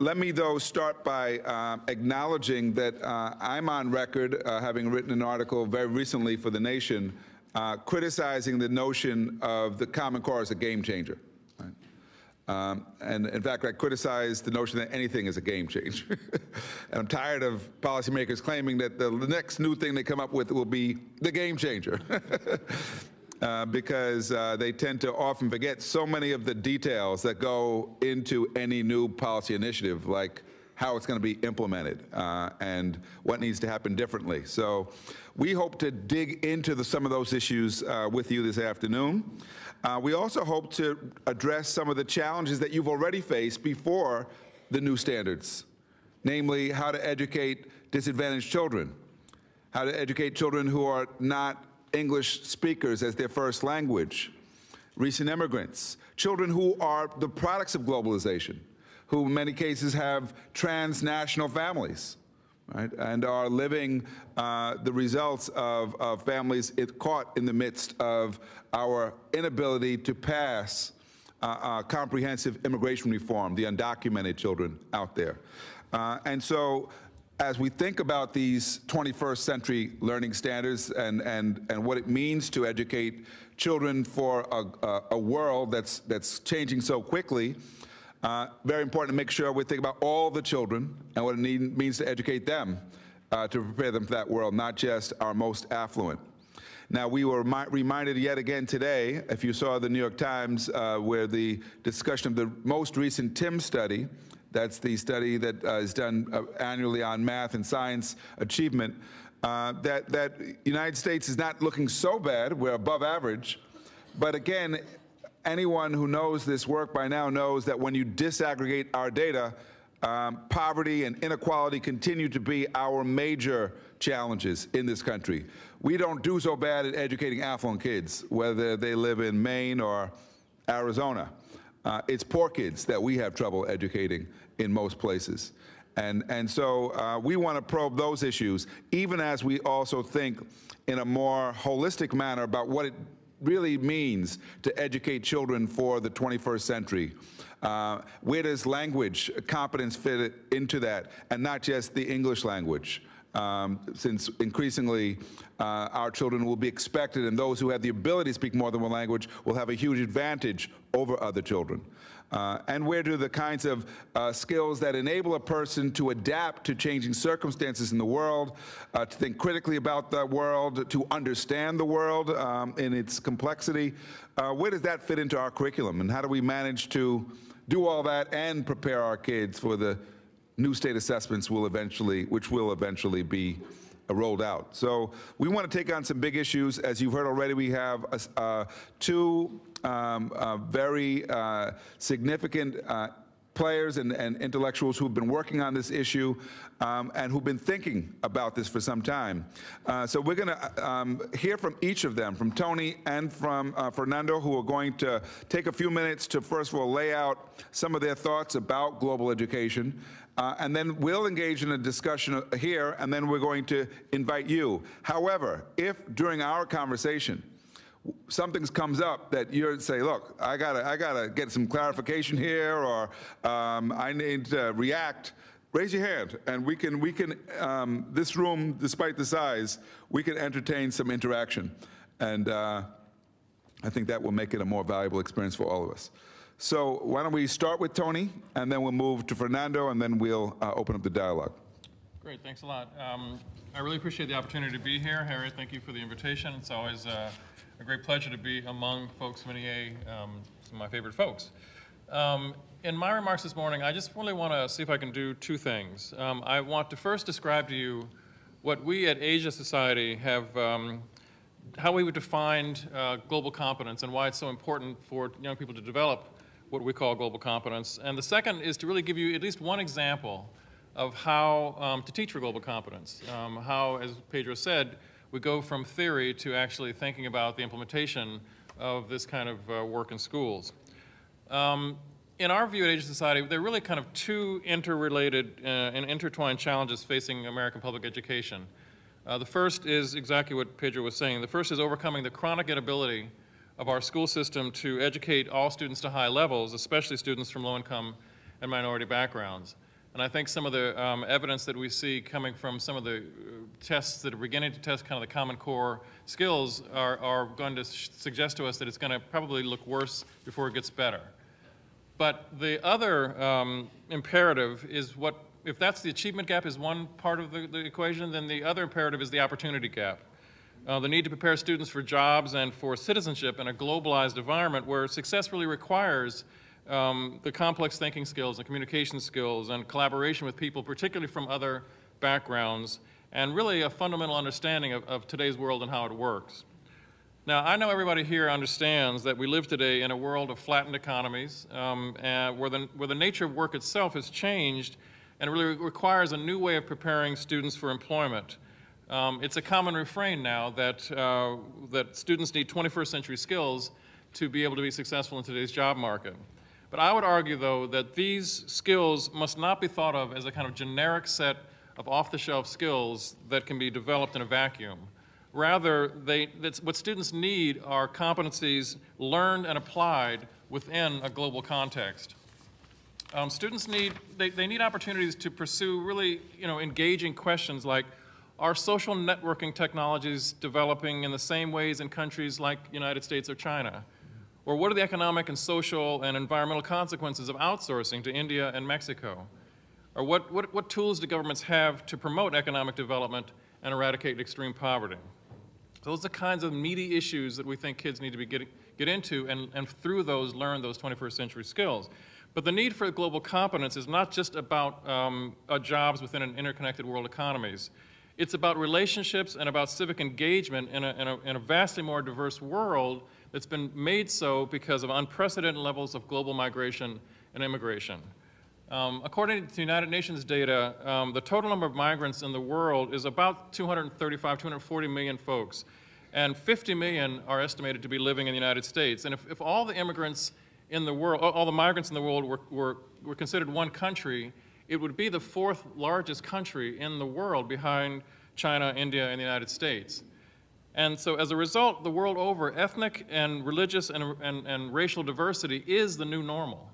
let me, though, start by uh, acknowledging that uh, I'm on record, uh, having written an article very recently for The Nation, uh, criticizing the notion of the Common Core as a game changer. Um, and in fact, I criticize the notion that anything is a game changer. and I'm tired of policymakers claiming that the next new thing they come up with will be the game changer. Uh, because uh, they tend to often forget so many of the details that go into any new policy initiative, like how it's going to be implemented uh, and what needs to happen differently. So we hope to dig into the, some of those issues uh, with you this afternoon. Uh, we also hope to address some of the challenges that you've already faced before the new standards, namely how to educate disadvantaged children, how to educate children who are not English speakers as their first language, recent immigrants, children who are the products of globalization, who in many cases have transnational families, right, and are living uh, the results of, of families caught in the midst of our inability to pass uh, uh, comprehensive immigration reform, the undocumented children out there. Uh, and so as we think about these 21st century learning standards and, and, and what it means to educate children for a, a, a world that's, that's changing so quickly, uh, very important to make sure we think about all the children and what it need, means to educate them uh, to prepare them for that world, not just our most affluent. Now, we were reminded yet again today, if you saw the New York Times, uh, where the discussion of the most recent TIMSS study that's the study that uh, is done uh, annually on math and science achievement. Uh, that that United States is not looking so bad. We're above average, but again, anyone who knows this work by now knows that when you disaggregate our data, um, poverty and inequality continue to be our major challenges in this country. We don't do so bad at educating affluent kids, whether they live in Maine or Arizona. Uh, it's poor kids that we have trouble educating in most places. And, and so uh, we want to probe those issues, even as we also think in a more holistic manner about what it really means to educate children for the 21st century. Uh, where does language competence fit into that, and not just the English language? Um, since increasingly uh, our children will be expected and those who have the ability to speak more than one language will have a huge advantage over other children. Uh, and where do the kinds of uh, skills that enable a person to adapt to changing circumstances in the world, uh, to think critically about the world, to understand the world um, in its complexity, uh, where does that fit into our curriculum? And how do we manage to do all that and prepare our kids for the new state assessments will eventually, which will eventually be uh, rolled out. So we want to take on some big issues. As you've heard already, we have uh, two um, uh, very uh, significant uh, players and, and, intellectuals who've been working on this issue um, and who've been thinking about this for some time. Uh, so we're going to um, hear from each of them, from Tony and from Fernando, who are going to take a few minutes to first of all lay out some of their thoughts about global education. Uh, and then we'll engage in a discussion here, and then we're going to invite you. However, if during our conversation, something comes up that you say, look, I gotta, I gotta get some clarification here, or um, I need to react, raise your hand, and we can, we can, um, this room, despite the size, we can entertain some interaction. And uh, I think that will make it a more valuable experience for all of us. So why don't we start with Tony, and then we'll move to Fernando, and then we'll uh, open up the dialogue. Great, thanks a lot. Um, I really appreciate the opportunity to be here. Harry, thank you for the invitation. It's always uh, a great pleasure to be among folks from NEA, um, some of my favorite folks. Um, in my remarks this morning, I just really want to see if I can do two things. Um, I want to first describe to you what we at Asia Society have um, how we would define uh, global competence and why it's so important for young people to develop what we call global competence. And the second is to really give you at least one example of how um, to teach for global competence. Um, how, as Pedro said, we go from theory to actually thinking about the implementation of this kind of uh, work in schools. Um, in our view at Asia Society, there are really kind of two interrelated uh, and intertwined challenges facing American public education. Uh, the first is exactly what Pedro was saying. The first is overcoming the chronic inability of our school system to educate all students to high levels, especially students from low-income and minority backgrounds. And I think some of the um, evidence that we see coming from some of the uh, tests that are beginning to test kind of the Common Core skills are, are going to suggest to us that it's going to probably look worse before it gets better. But the other um, imperative is what, if that's the achievement gap is one part of the, the equation, then the other imperative is the opportunity gap. Uh, the need to prepare students for jobs and for citizenship in a globalized environment where success really requires um, the complex thinking skills and communication skills and collaboration with people, particularly from other backgrounds, and really a fundamental understanding of, of today's world and how it works. Now, I know everybody here understands that we live today in a world of flattened economies, um, and where, the, where the nature of work itself has changed and really requires a new way of preparing students for employment. Um, it's a common refrain now that, uh, that students need 21st century skills to be able to be successful in today's job market. But I would argue, though, that these skills must not be thought of as a kind of generic set of off-the-shelf skills that can be developed in a vacuum. Rather, they, what students need are competencies learned and applied within a global context. Um, students need, they, they need opportunities to pursue really, you know, engaging questions like, are social networking technologies developing in the same ways in countries like the United States or China? Or what are the economic and social and environmental consequences of outsourcing to India and Mexico? Or what, what, what tools do governments have to promote economic development and eradicate extreme poverty? Those are the kinds of meaty issues that we think kids need to be getting, get into and, and through those learn those 21st century skills. But the need for global competence is not just about um, uh, jobs within an interconnected world economies. It's about relationships and about civic engagement in a, in a, in a vastly more diverse world that's been made so because of unprecedented levels of global migration and immigration. Um, according to the United Nations data, um, the total number of migrants in the world is about 235, 240 million folks, and 50 million are estimated to be living in the United States. And if, if all the immigrants in the world, all the migrants in the world were, were, were considered one country, it would be the fourth largest country in the world behind China, India, and the United States. And so as a result, the world over, ethnic and religious and, and, and racial diversity is the new normal.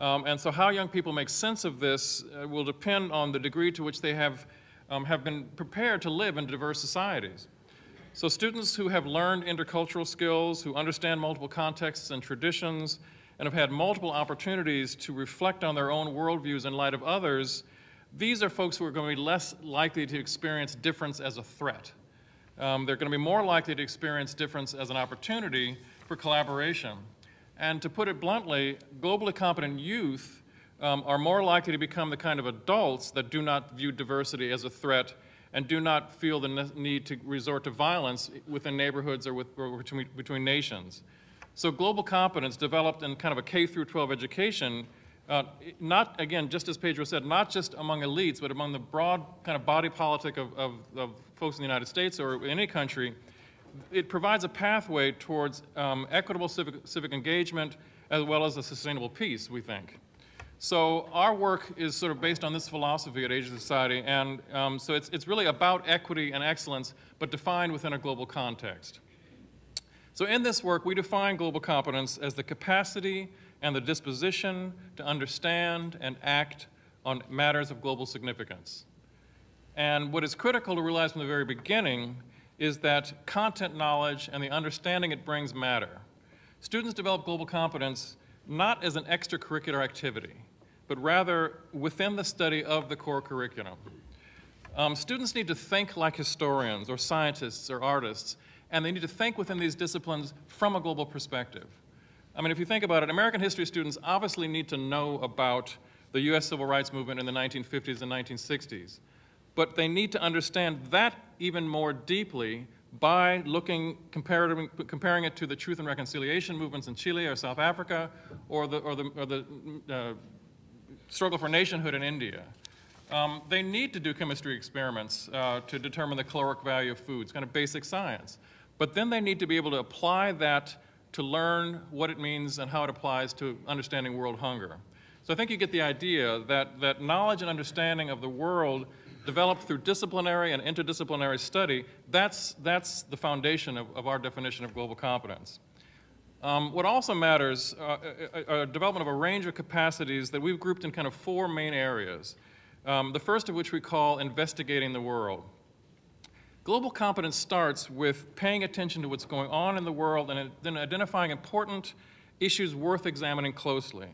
Um, and so how young people make sense of this uh, will depend on the degree to which they have, um, have been prepared to live in diverse societies. So students who have learned intercultural skills, who understand multiple contexts and traditions, and have had multiple opportunities to reflect on their own worldviews in light of others, these are folks who are going to be less likely to experience difference as a threat. Um, they're going to be more likely to experience difference as an opportunity for collaboration. And to put it bluntly, globally competent youth um, are more likely to become the kind of adults that do not view diversity as a threat and do not feel the need to resort to violence within neighborhoods or, with, or between, between nations. So global competence developed in kind of a K through 12 education, uh, not, again, just as Pedro said, not just among elites, but among the broad kind of body politic of, of, of folks in the United States or any country, it provides a pathway towards um, equitable civic, civic engagement as well as a sustainable peace, we think. So our work is sort of based on this philosophy at Asia Society, and um, so it's, it's really about equity and excellence, but defined within a global context. So in this work, we define global competence as the capacity and the disposition to understand and act on matters of global significance. And what is critical to realize from the very beginning is that content knowledge and the understanding it brings matter. Students develop global competence not as an extracurricular activity, but rather within the study of the core curriculum. Um, students need to think like historians or scientists or artists, and they need to think within these disciplines from a global perspective. I mean, if you think about it, American history students obviously need to know about the US civil rights movement in the 1950s and 1960s but they need to understand that even more deeply by looking, comparing it to the truth and reconciliation movements in Chile or South Africa or the, or the, or the uh, struggle for nationhood in India. Um, they need to do chemistry experiments uh, to determine the caloric value of foods, kind of basic science. But then they need to be able to apply that to learn what it means and how it applies to understanding world hunger. So I think you get the idea that, that knowledge and understanding of the world developed through disciplinary and interdisciplinary study, that's, that's the foundation of, of our definition of global competence. Um, what also matters uh, a, a, a development of a range of capacities that we've grouped in kind of four main areas. Um, the first of which we call investigating the world. Global competence starts with paying attention to what's going on in the world and then identifying important issues worth examining closely.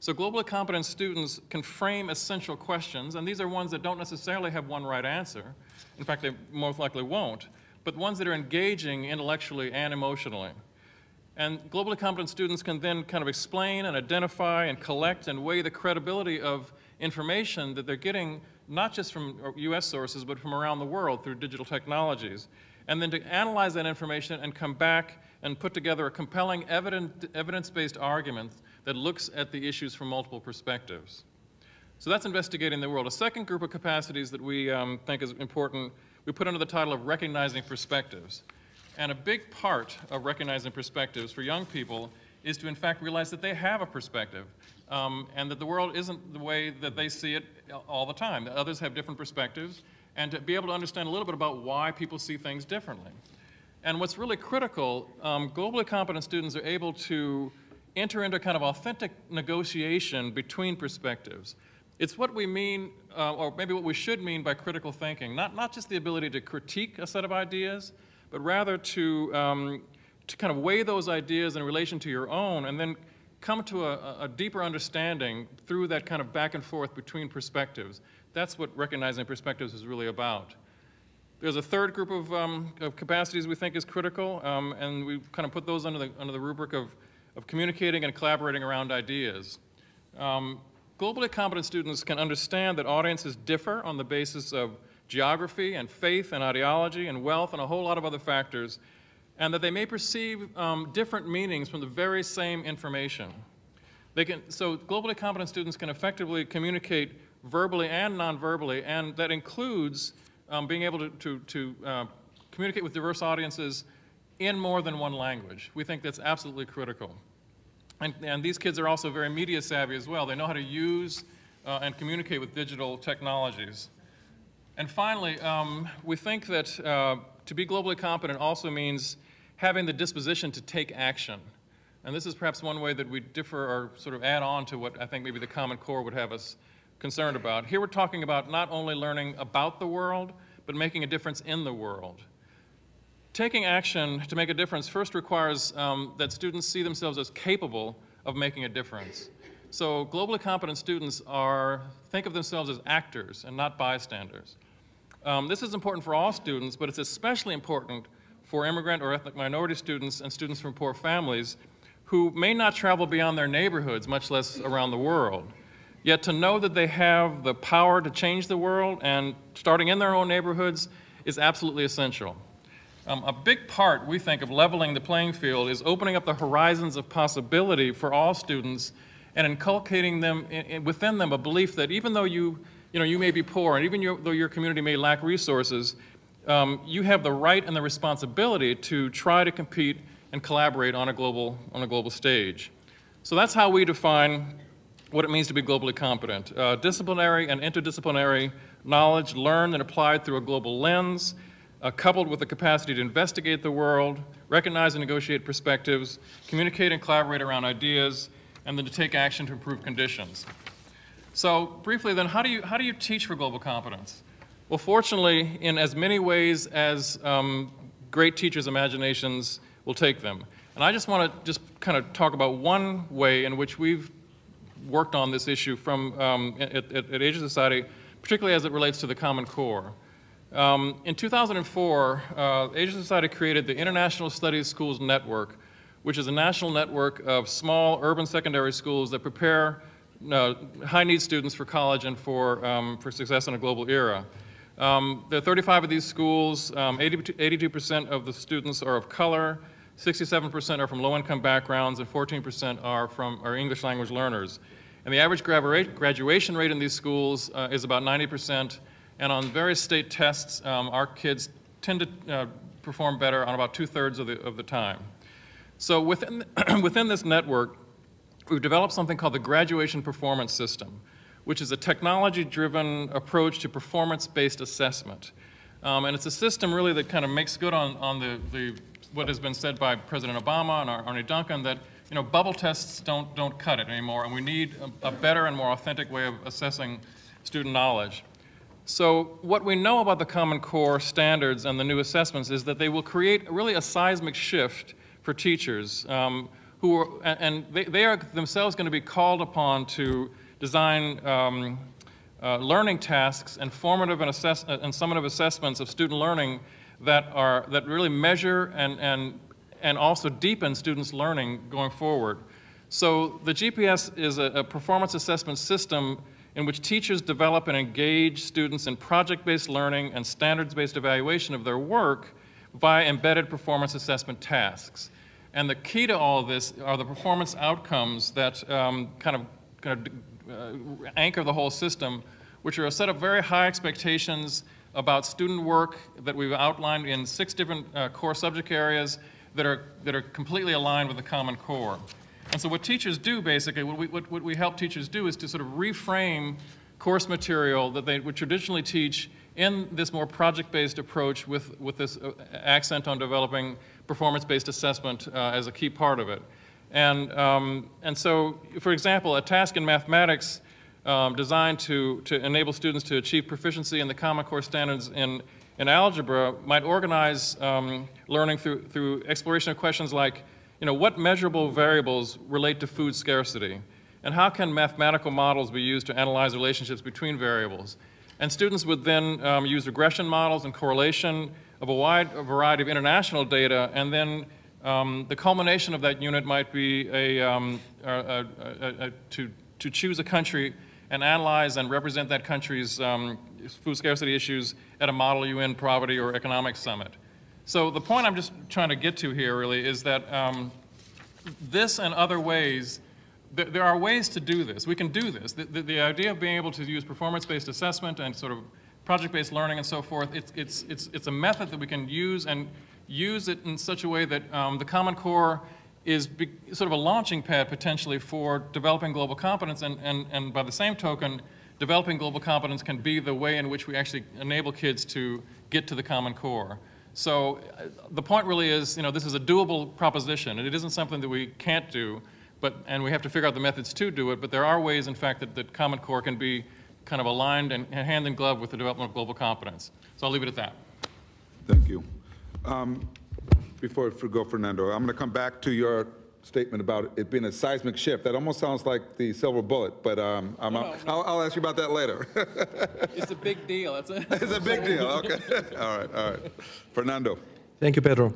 So globally competent students can frame essential questions, and these are ones that don't necessarily have one right answer. In fact, they most likely won't, but ones that are engaging intellectually and emotionally. And globally competent students can then kind of explain and identify and collect and weigh the credibility of information that they're getting not just from US sources, but from around the world through digital technologies. And then to analyze that information and come back and put together a compelling evidence-based argument that looks at the issues from multiple perspectives. So that's investigating the world. A second group of capacities that we um, think is important, we put under the title of recognizing perspectives. And a big part of recognizing perspectives for young people is to in fact realize that they have a perspective um, and that the world isn't the way that they see it all the time, that others have different perspectives, and to be able to understand a little bit about why people see things differently. And what's really critical, um, globally competent students are able to enter into kind of authentic negotiation between perspectives. It's what we mean, uh, or maybe what we should mean by critical thinking, not, not just the ability to critique a set of ideas, but rather to, um, to kind of weigh those ideas in relation to your own and then come to a, a, deeper understanding through that kind of back and forth between perspectives. That's what recognizing perspectives is really about. There's a third group of, um, of capacities we think is critical, um, and we kind of put those under the, under the rubric of, of communicating and collaborating around ideas. Um, globally competent students can understand that audiences differ on the basis of geography and faith and ideology and wealth and a whole lot of other factors and that they may perceive um, different meanings from the very same information. They can, so globally competent students can effectively communicate verbally and non-verbally, and that includes um, being able to, to, to uh, communicate with diverse audiences in more than one language. We think that's absolutely critical. And, and these kids are also very media savvy as well. They know how to use uh, and communicate with digital technologies. And finally, um, we think that uh, to be globally competent also means having the disposition to take action. And this is perhaps one way that we differ or sort of add on to what I think maybe the Common Core would have us concerned about. Here we're talking about not only learning about the world, but making a difference in the world. Taking action to make a difference first requires um, that students see themselves as capable of making a difference. So globally competent students are, think of themselves as actors and not bystanders. Um, this is important for all students, but it's especially important for immigrant or ethnic minority students and students from poor families who may not travel beyond their neighborhoods, much less around the world. Yet to know that they have the power to change the world and starting in their own neighborhoods is absolutely essential. Um, a big part, we think, of leveling the playing field is opening up the horizons of possibility for all students and inculcating them in, in, within them a belief that even though you, you, know, you may be poor and even your, though your community may lack resources, um, you have the right and the responsibility to try to compete and collaborate on a global, on a global stage. So that's how we define what it means to be globally competent. Uh, disciplinary and interdisciplinary knowledge learned and applied through a global lens, uh, coupled with the capacity to investigate the world, recognize and negotiate perspectives, communicate and collaborate around ideas, and then to take action to improve conditions. So briefly then, how do you, how do you teach for global competence? Well, fortunately, in as many ways as um, great teachers' imaginations will take them. And I just want to just kind of talk about one way in which we've worked on this issue from um, at, at, at Asia Society, particularly as it relates to the Common Core. Um, in 2004, uh, Asia Society created the International Studies Schools Network, which is a national network of small urban secondary schools that prepare uh, high-need students for college and for, um, for success in a global era. Um, there are 35 of these schools. 82% um, of the students are of color. 67% are from low-income backgrounds, and 14% are from are English language learners. And the average graduation rate in these schools uh, is about 90%. And on various state tests, um, our kids tend to uh, perform better on about two-thirds of the, of the time. So within, within this network, we've developed something called the Graduation Performance System which is a technology-driven approach to performance-based assessment. Um, and it's a system really that kind of makes good on, on the, the, what has been said by President Obama and Ar- Arne Duncan, that, you know, bubble tests don't, don't cut it anymore, and we need a, a better and more authentic way of assessing student knowledge. So what we know about the Common Core standards and the new assessments is that they will create really a seismic shift for teachers um, who are, and, and they, they are themselves going to be called upon to design um, uh, learning tasks and formative and, assess, uh, and summative assessments of student learning that are that really measure and, and, and also deepen students' learning going forward. So the GPS is a, a performance assessment system in which teachers develop and engage students in project-based learning and standards-based evaluation of their work via embedded performance assessment tasks. And the key to all of this are the performance outcomes that um, kind of, kind of uh, anchor the whole system, which are a set of very high expectations about student work that we've outlined in six different uh, core subject areas that are, that are completely aligned with the Common Core. And so what teachers do, basically, what we, what, what we help teachers do is to sort of reframe course material that they would traditionally teach in this more project-based approach with, with this uh, accent on developing performance-based assessment uh, as a key part of it. And, um, and so, for example, a task in mathematics um, designed to, to enable students to achieve proficiency in the Common Core standards in, in algebra might organize um, learning through, through exploration of questions like, you know, what measurable variables relate to food scarcity? And how can mathematical models be used to analyze relationships between variables? And students would then um, use regression models and correlation of a wide variety of international data, and then um, the culmination of that unit might be a, um, a, a, a, to, to choose a country and analyze and represent that country's um, food scarcity issues at a Model UN poverty or economic summit. So the point I'm just trying to get to here really is that um, this and other ways, th there are ways to do this. We can do this. The, the, the idea of being able to use performance-based assessment and sort of project-based learning and so forth, it's, it's, it's, it's a method that we can use and use it in such a way that um, the Common Core is be, sort of a launching pad potentially for developing global competence and, and, and by the same token, developing global competence can be the way in which we actually enable kids to get to the Common Core. So uh, the point really is, you know, this is a doable proposition, and it isn't something that we can't do, but, and we have to figure out the methods to do it, but there are ways, in fact, that, that Common Core can be kind of aligned and hand in glove with the development of global competence. So I'll leave it at that. Thank you. Um, Before I go, Fernando, I'm going to come back to your statement about it being a seismic shift. That almost sounds like the silver bullet, but um, I'm, No, no, no. I'll, I'll ask you about that later. It's a big deal. That's it. It's a big deal, okay. All right, all right. Fernando. Thank you, Pedro.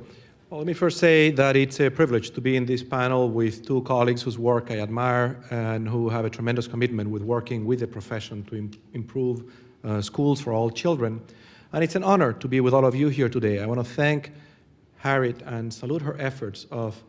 Well, let me first say that it's a privilege to be in this panel with two colleagues whose work I admire and who have a tremendous commitment with working with the profession to im improve uh, schools for all children. And it's an honor to be with all of you here today. I want to thank Harriet and salute her efforts of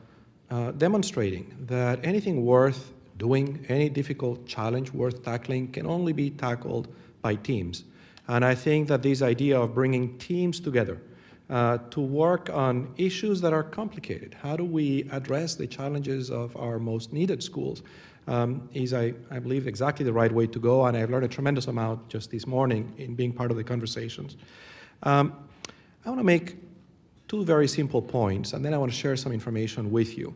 uh, demonstrating that anything worth doing, any difficult challenge worth tackling can only be tackled by teams. And I think that this idea of bringing teams together uh, to work on issues that are complicated, how do we address the challenges of our most needed schools, um, is, I, I believe, exactly the right way to go. And I've learned a tremendous amount just this morning in being part of the conversations. Um, I want to make two very simple points, and then I want to share some information with you.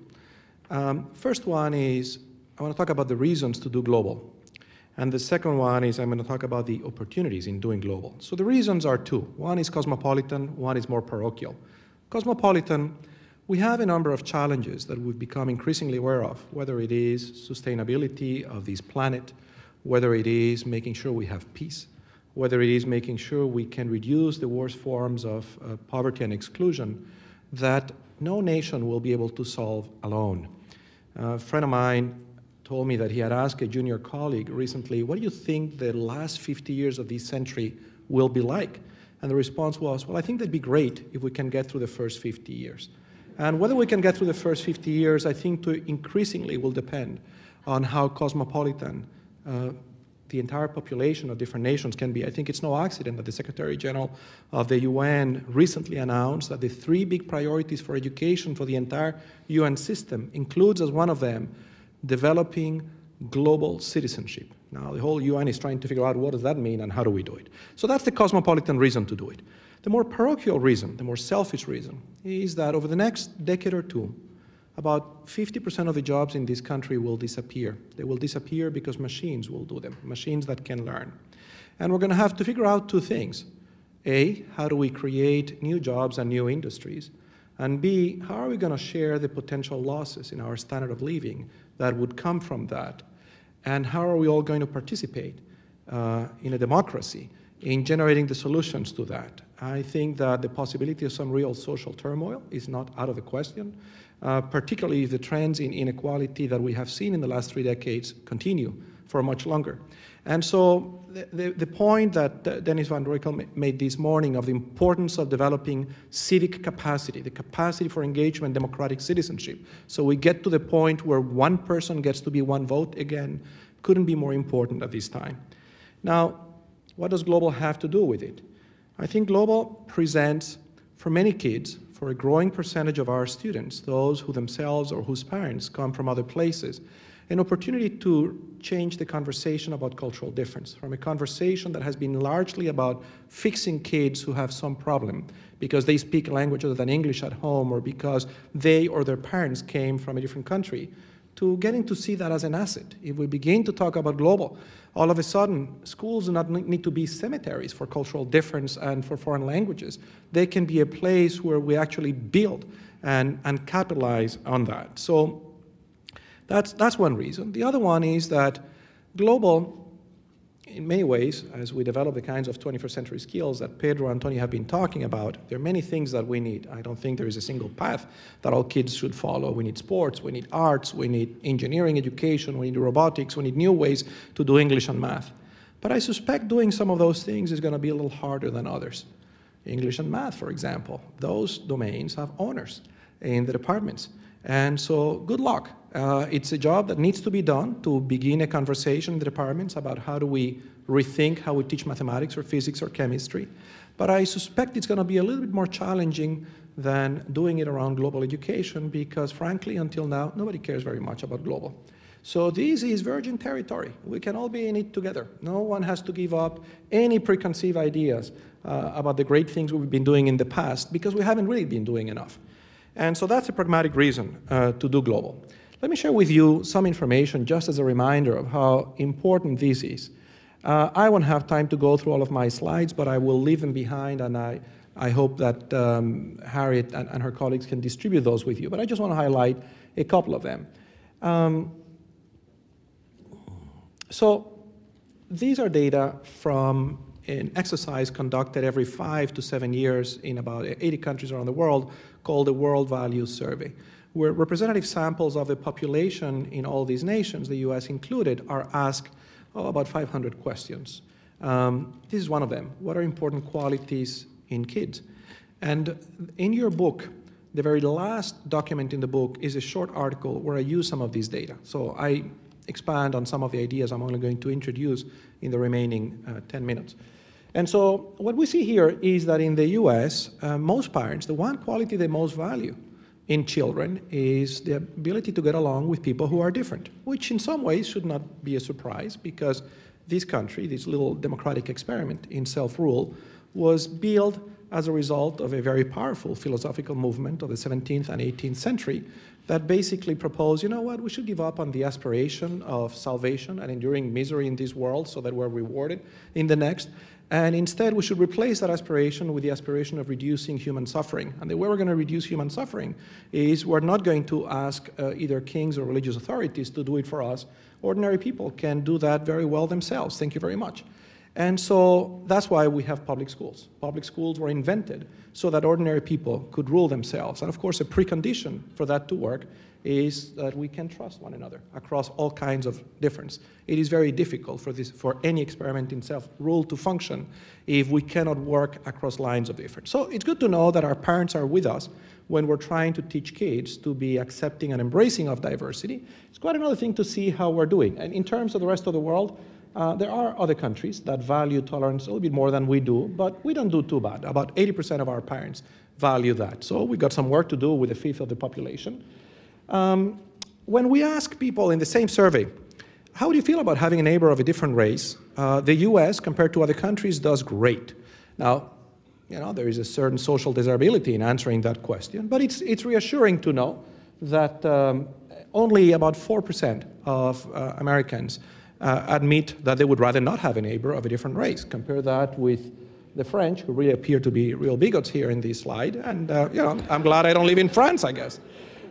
Um, first one is I want to talk about the reasons to do global. And the second one is I'm going to talk about the opportunities in doing global. So the reasons are two. One is cosmopolitan, one is more parochial. Cosmopolitan, we have a number of challenges that we've become increasingly aware of, whether it is sustainability of this planet, whether it is making sure we have peace, whether it is making sure we can reduce the worst forms of uh, poverty and exclusion that no nation will be able to solve alone. Uh, a friend of mine told me that he had asked a junior colleague recently, what do you think the last 50 years of this century will be like? And the response was, well, I think that'd be great if we can get through the first 50 years. And whether we can get through the first 50 years, I think to increasingly will depend on how cosmopolitan uh, the entire population of different nations can be. I think it's no accident that the Secretary General of the UN recently announced that the three big priorities for education for the entire UN system includes as one of them developing global citizenship. Now, the whole UN is trying to figure out what does that mean and how do we do it. So that's the cosmopolitan reason to do it. The more parochial reason, the more selfish reason, is that over the next decade or two, about 50% of the jobs in this country will disappear. They will disappear because machines will do them, machines that can learn. And we're going to have to figure out two things. A, how do we create new jobs and new industries? And B, how are we going to share the potential losses in our standard of living that would come from that? And how are we all going to participate uh, in a democracy in generating the solutions to that? I think that the possibility of some real social turmoil is not out of the question, uh, particularly if the trends in inequality that we have seen in the last three decades continue for much longer. And so the, the, the point that Dennis Van Roekel made this morning of the importance of developing civic capacity, the capacity for engagement, democratic citizenship, so we get to the point where one person gets to be one vote again, couldn't be more important at this time. Now, what does Global have to do with it? I think Global presents, for many kids, for a growing percentage of our students, those who themselves or whose parents come from other places, an opportunity to change the conversation about cultural difference from a conversation that has been largely about fixing kids who have some problem because they speak a language other than English at home or because they or their parents came from a different country to getting to see that as an asset. If we begin to talk about global, all of a sudden, schools do not need to be cemeteries for cultural difference and for foreign languages. They can be a place where we actually build and, and capitalize on that. So that's, that's one reason. The other one is that global, in many ways, as we develop the kinds of 21st century skills that Pedro and Tony have been talking about, there are many things that we need. I don't think there is a single path that all kids should follow. We need sports, we need arts, we need engineering education, we need robotics, we need new ways to do English and math. But I suspect doing some of those things is going to be a little harder than others. English and math, for example, those domains have honors in the departments. And so good luck. Uh, it's a job that needs to be done to begin a conversation in the departments about how do we rethink how we teach mathematics or physics or chemistry. But I suspect it's going to be a little bit more challenging than doing it around global education because frankly, until now, nobody cares very much about global. So this is virgin territory. We can all be in it together. No one has to give up any preconceived ideas uh, about the great things we've been doing in the past because we haven't really been doing enough. And so that's a pragmatic reason uh, to do global. Let me share with you some information just as a reminder of how important this is. Uh, I won't have time to go through all of my slides, but I will leave them behind and I, I hope that um, Harriet and, and, her colleagues can distribute those with you. But I just want to highlight a couple of them. Um, so these are data from an exercise conducted every five to seven years in about 80 countries around the world called the World Values Survey, where representative samples of the population in all these nations, the US included, are asked oh, about 500 questions. Um, this is one of them. What are important qualities in kids? And in your book, the very last document in the book is a short article where I use some of these data. So I expand on some of the ideas I'm only going to introduce in the remaining uh, 10 minutes. And so what we see here is that in the US, uh, most parents, the one quality they most value in children is the ability to get along with people who are different, which in some ways should not be a surprise because this country, this little democratic experiment in self-rule, was built as a result of a very powerful philosophical movement of the 17th and 18th century that basically proposed, you know what, we should give up on the aspiration of salvation and enduring misery in this world so that we're rewarded in the next, and instead, we should replace that aspiration with the aspiration of reducing human suffering. And the way we're going to reduce human suffering is we're not going to ask uh, either kings or religious authorities to do it for us. Ordinary people can do that very well themselves. Thank you very much. And so that's why we have public schools. Public schools were invented so that ordinary people could rule themselves. And of course, a precondition for that to work is that we can trust one another across all kinds of difference. It is very difficult for, this, for any experiment in self-rule to function if we cannot work across lines of difference. So it's good to know that our parents are with us when we're trying to teach kids to be accepting and embracing of diversity. It's quite another thing to see how we're doing. And in terms of the rest of the world, uh, there are other countries that value tolerance a little bit more than we do, but we don't do too bad. About 80% of our parents value that. So we've got some work to do with a fifth of the population. Um, when we ask people in the same survey how do you feel about having a neighbor of a different race? Uh, the US, compared to other countries, does great. Now, you know, there is a certain social desirability in answering that question, but it's, it's reassuring to know that um, only about 4% of uh, Americans uh, admit that they would rather not have a neighbor of a different race. Compare that with the French, who really appear to be real bigots here in this slide, and uh, you know, I'm glad I don't live in France, I guess.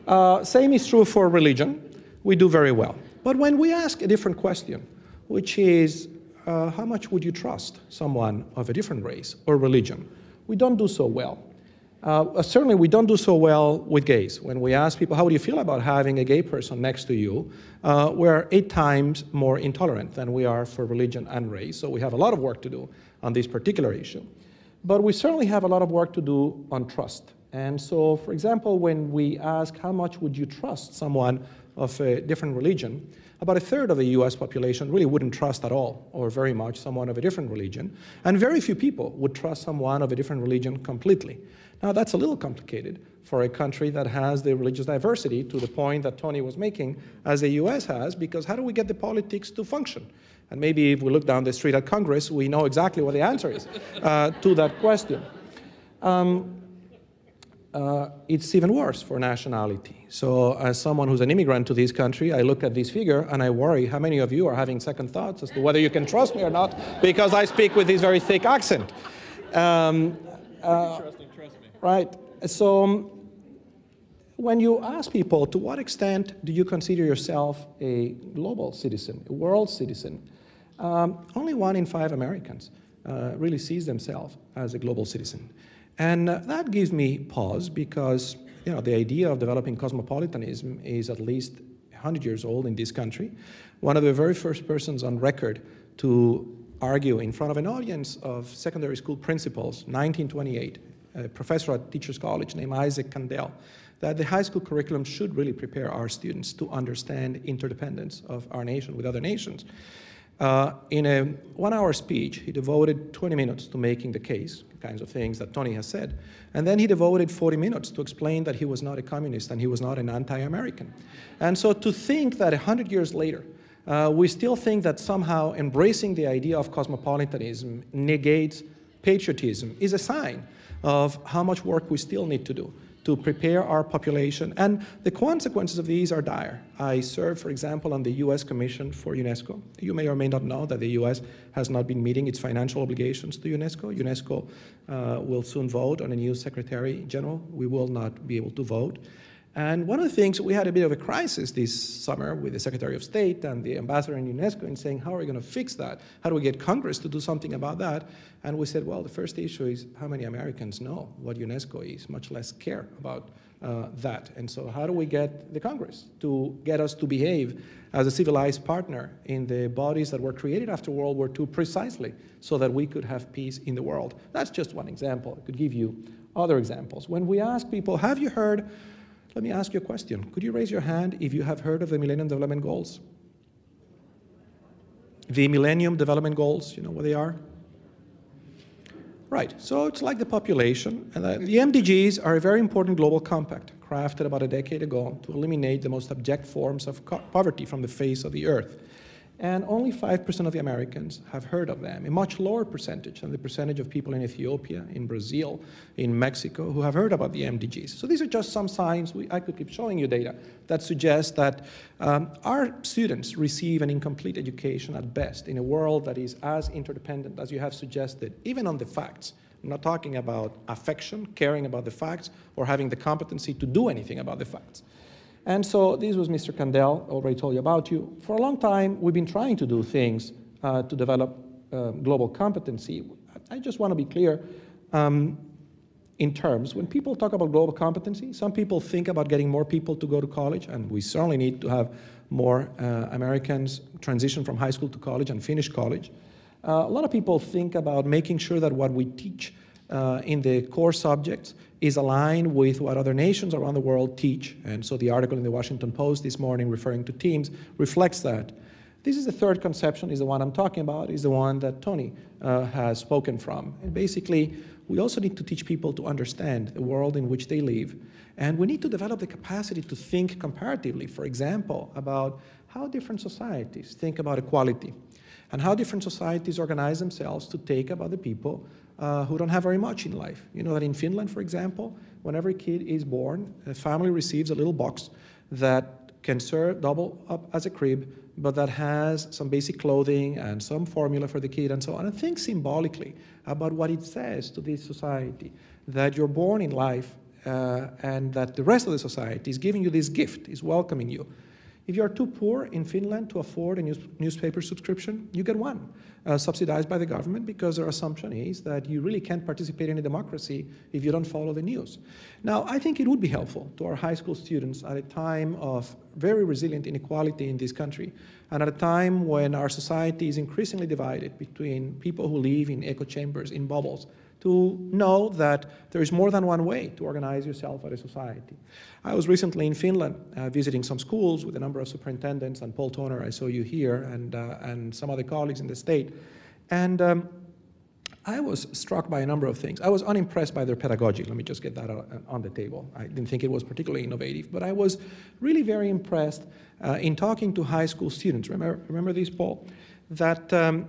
Uh, same is true for religion. We do very well. But when we ask a different question, which is, uh, how much would you trust someone of a different race or religion? We don't do so well. Uh, certainly, we don't do so well with gays. When we ask people, how do you feel about having a gay person next to you, uh, we're eight times more intolerant than we are for religion and race. So we have a lot of work to do on this particular issue. But we certainly have a lot of work to do on trust. And so, for example, when we ask how much would you trust someone of a different religion, about a third of the US population really wouldn't trust at all, or very much, someone of a different religion. And very few people would trust someone of a different religion completely. Now, that's a little complicated for a country that has the religious diversity to the point that Tony was making, as the US has, because how do we get the politics to function? And maybe if we look down the street at Congress, we know exactly what the answer is uh, to that question. Um, uh, it's even worse for nationality. So as someone who's an immigrant to this country, I look at this figure and I worry how many of you are having second thoughts as to whether you can trust me or not because I speak with this very thick accent. Um, uh, Trusting, trust me. right. So um, when you ask people to what extent do you consider yourself a global citizen, a world citizen, um, only one in five Americans uh, really sees themselves as a global citizen. And that gives me pause because you know, the idea of developing cosmopolitanism is at least 100 years old in this country. One of the very first persons on record to argue in front of an audience of secondary school principals, 1928, a professor at Teachers College named Isaac Kandel, that the high school curriculum should really prepare our students to understand interdependence of our nation with other nations. Uh, in a one-hour speech, he devoted 20 minutes to making the case, kinds of things that Tony has said, and then he devoted 40 minutes to explain that he was not a communist and he was not an anti-American. And so to think that 100 years later, uh, we still think that somehow embracing the idea of cosmopolitanism negates patriotism is a sign of how much work we still need to do to prepare our population. And the consequences of these are dire. I serve, for example, on the US Commission for UNESCO. You may or may not know that the US has not been meeting its financial obligations to UNESCO. UNESCO uh, will soon vote on a new Secretary General. We will not be able to vote. And one of the things, we had a bit of a crisis this summer with the Secretary of State and the ambassador in UNESCO in saying, how are we going to fix that? How do we get Congress to do something about that? And we said, well, the first issue is how many Americans know what UNESCO is, much less care about uh, that. And so how do we get the Congress to get us to behave as a civilized partner in the bodies that were created after World War II precisely so that we could have peace in the world? That's just one example. I could give you other examples. When we ask people, have you heard let me ask you a question. Could you raise your hand if you have heard of the Millennium Development Goals? The Millennium Development Goals, you know what they are? Right, so it's like the population. And the MDGs are a very important global compact crafted about a decade ago to eliminate the most abject forms of poverty from the face of the earth and only 5% of the Americans have heard of them, a much lower percentage than the percentage of people in Ethiopia, in Brazil, in Mexico, who have heard about the MDGs. So these are just some signs, we, I could keep showing you data, that suggest that um, our students receive an incomplete education at best in a world that is as interdependent as you have suggested, even on the facts. I'm not talking about affection, caring about the facts, or having the competency to do anything about the facts. And so this was Mr. Kandel, already told you about you. For a long time, we've been trying to do things uh, to develop uh, global competency. I just want to be clear um, in terms, when people talk about global competency, some people think about getting more people to go to college, and we certainly need to have more uh, Americans transition from high school to college and finish college. Uh, a lot of people think about making sure that what we teach uh, in the core subjects is aligned with what other nations around the world teach. And so the article in the Washington Post this morning referring to TIMSS reflects that. This is the third conception, is the one I'm talking about, is the one that Tony uh, has spoken from. And basically, we also need to teach people to understand the world in which they live. And we need to develop the capacity to think comparatively, for example, about how different societies think about equality and how different societies organize themselves to take about the people uh, who don't have very much in life. You know that in Finland, for example, when every kid is born, a family receives a little box that can serve double up as a crib, but that has some basic clothing and some formula for the kid and so on. And think symbolically about what it says to this society, that you're born in life uh, and that the rest of the society is giving you this gift, is welcoming you. If you're too poor in Finland to afford a news newspaper subscription, you get one, uh, subsidized by the government because their assumption is that you really can't participate in a democracy if you don't follow the news. Now, I think it would be helpful to our high school students at a time of very resilient inequality in this country and at a time when our society is increasingly divided between people who live in echo chambers, in bubbles, to know that there is more than one way to organize yourself as a society. I was recently in Finland uh, visiting some schools with a number of superintendents and Paul Toner, I saw you here, and, uh, and some other colleagues in the state. And um, I was struck by a number of things. I was unimpressed by their pedagogy. Let me just get that on the table. I didn't think it was particularly innovative, but I was really very impressed uh, in talking to high school students. Remember, remember this, Paul? That um,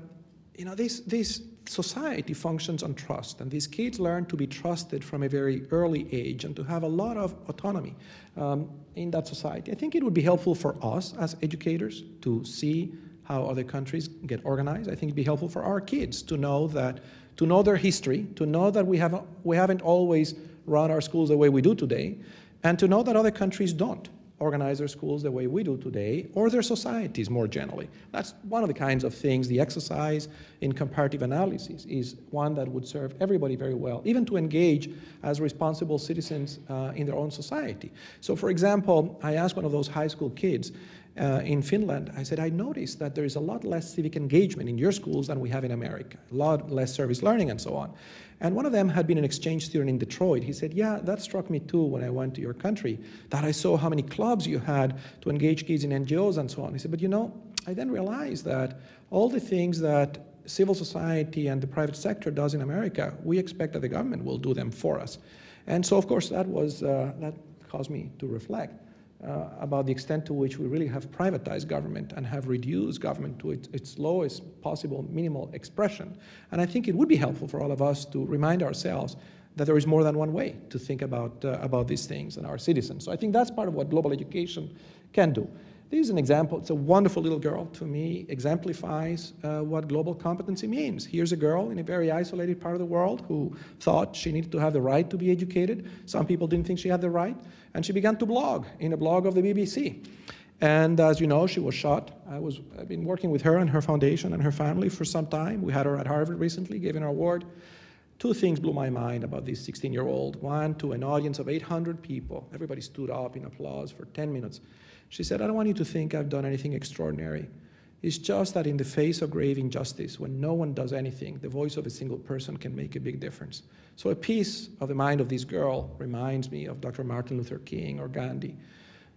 you know, these, this society functions on trust, and these kids learn to be trusted from a very early age and to have a lot of autonomy um, in that society. I think it would be helpful for us as educators to see how other countries get organized. I think it'd be helpful for our kids to know that, to know their history, to know that we haven't, we haven't always run our schools the way we do today, and to know that other countries don't organize their schools the way we do today, or their societies more generally. That's one of the kinds of things, the exercise in comparative analysis is one that would serve everybody very well, even to engage as responsible citizens uh, in their own society. So for example, I asked one of those high school kids uh, in Finland, I said, I noticed that there is a lot less civic engagement in your schools than we have in America, a lot less service learning and so on. And one of them had been an exchange student in Detroit. He said, yeah, that struck me too when I went to your country, that I saw how many clubs you had to engage kids in NGOs and so on. He said, but you know, I then realized that all the things that civil society and the private sector does in America, we expect that the government will do them for us. And so, of course, that, was, uh, that caused me to reflect uh, about the extent to which we really have privatized government and have reduced government to its, its, lowest possible minimal expression. And I think it would be helpful for all of us to remind ourselves that there is more than one way to think about, uh, about these things and our citizens. So I think that's part of what global education can do. This is an example. It's a wonderful little girl. To me, exemplifies uh, what global competency means. Here's a girl in a very isolated part of the world who thought she needed to have the right to be educated. Some people didn't think she had the right. And she began to blog in a blog of the BBC. And as you know, she was shot. I was, I've been working with her and her foundation and her family for some time. We had her at Harvard recently, gave an award. Two things blew my mind about this 16-year-old. One, to an audience of 800 people. Everybody stood up in applause for 10 minutes. She said, I don't want you to think I've done anything extraordinary. It's just that in the face of grave injustice, when no one does anything, the voice of a single person can make a big difference. So a piece of the mind of this girl reminds me of Dr. Martin Luther King or Gandhi.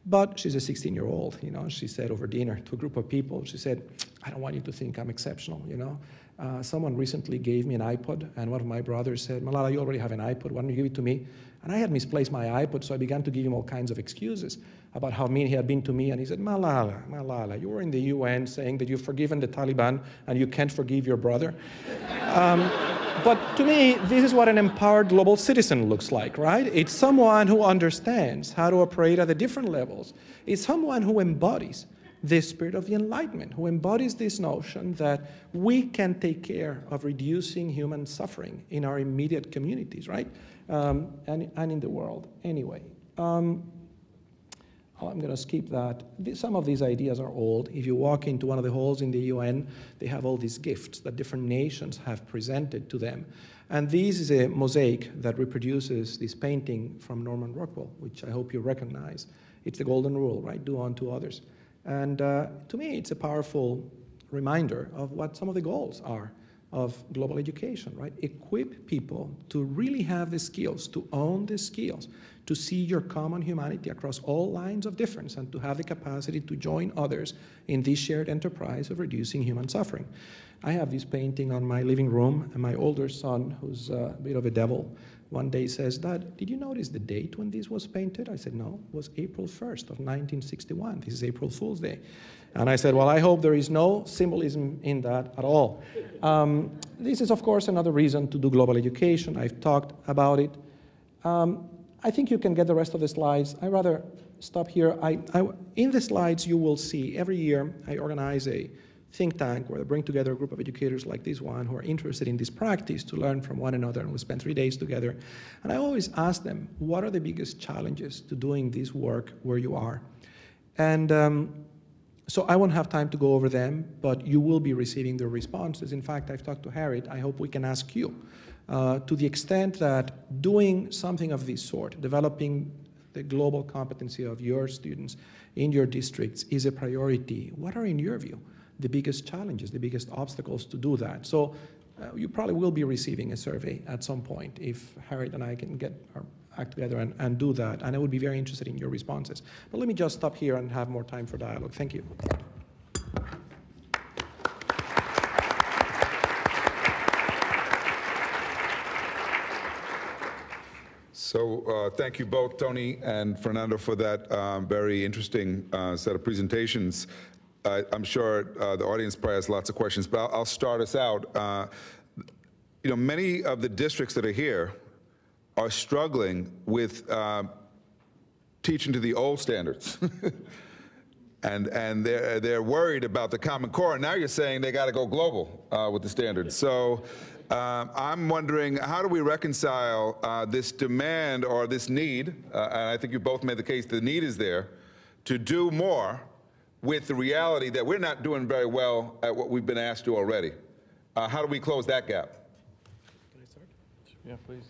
But she's a 16-year-old, you know, she said over dinner to a group of people, she said, I don't want you to think I'm exceptional, you know. Uh, someone recently gave me an iPod, and one of my brothers said, Malala, you already have an iPod, why don't you give it to me? And I had misplaced my iPod, so I began to give him all kinds of excuses about how mean he had been to me. And he said, Malala, Malala, you were in the UN saying that you've forgiven the Taliban and you can't forgive your brother. um, but to me, this is what an empowered global citizen looks like, right? It's someone who understands how to operate at the different levels. It's someone who embodies the spirit of the Enlightenment, who embodies this notion that we can take care of reducing human suffering in our immediate communities, right? Um, and, and in the world anyway. Um, I'm going to skip that. Some of these ideas are old. If you walk into one of the halls in the UN, they have all these gifts that different nations have presented to them. And this is a mosaic that reproduces this painting from Norman Rockwell, which I hope you recognize. It's the golden rule, right? Do unto others. And uh, to me, it's a powerful reminder of what some of the goals are of global education, right? Equip people to really have the skills, to own the skills, to see your common humanity across all lines of difference and to have the capacity to join others in this shared enterprise of reducing human suffering. I have this painting on my living room, and my older son, who's a bit of a devil, one day says, Dad, did you notice the date when this was painted? I said, no, it was April 1st of 1961. This is April Fool's Day. And I said, well, I hope there is no symbolism in that at all. Um, this is, of course, another reason to do global education. I've talked about it. Um, I think you can get the rest of the slides. I rather stop here. I, I, in the slides, you will see every year I organize a think tank where I bring together a group of educators like this one who are interested in this practice to learn from one another, and we spend three days together. And I always ask them, what are the biggest challenges to doing this work where you are? And um, so I won't have time to go over them, but you will be receiving their responses. In fact, I've talked to Harriet. I hope we can ask you. Uh, to the extent that doing something of this sort, developing the global competency of your students in your districts is a priority, what are, in your view, the biggest challenges, the biggest obstacles to do that? So uh, you probably will be receiving a survey at some point if Harriet and I can get our act together and, and do that. And I would be very interested in your responses. But let me just stop here and have more time for dialogue. Thank you. So uh, thank you both, Tony and Fernando, for that um, very interesting uh, set of presentations. I- I'm sure uh, the audience probably has lots of questions, but I'll- I'll start us out. Uh, You know, many of the districts that are here are struggling with uh, teaching to the old standards. And, and they're, they're worried about the Common Core. And now you're saying they got to go global uh, with the standards. So um, I'm wondering, how do we reconcile uh, this demand or this need, uh, and I think you both made the case, the need is there, to do more with the reality that we're not doing very well at what we've been asked to already. Uh, How do we close that gap? Can I start? Yeah, please.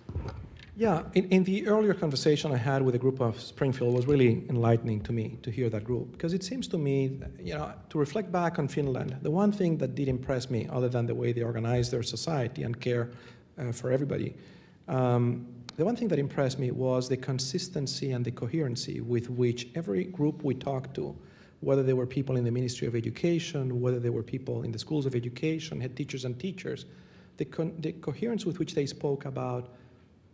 Yeah, in, in the earlier conversation I had with a group of Springfield was really enlightening to me to hear that group because it seems to me, you know, to reflect back on Finland, the one thing that did impress me, other than the way they organize their society and care uh, for everybody, um, the one thing that impressed me was the consistency and the coherency with which every group we talked to, whether they were people in the Ministry of Education, whether they were people in the schools of education, head teachers and teachers, the, con- the coherence with which they spoke about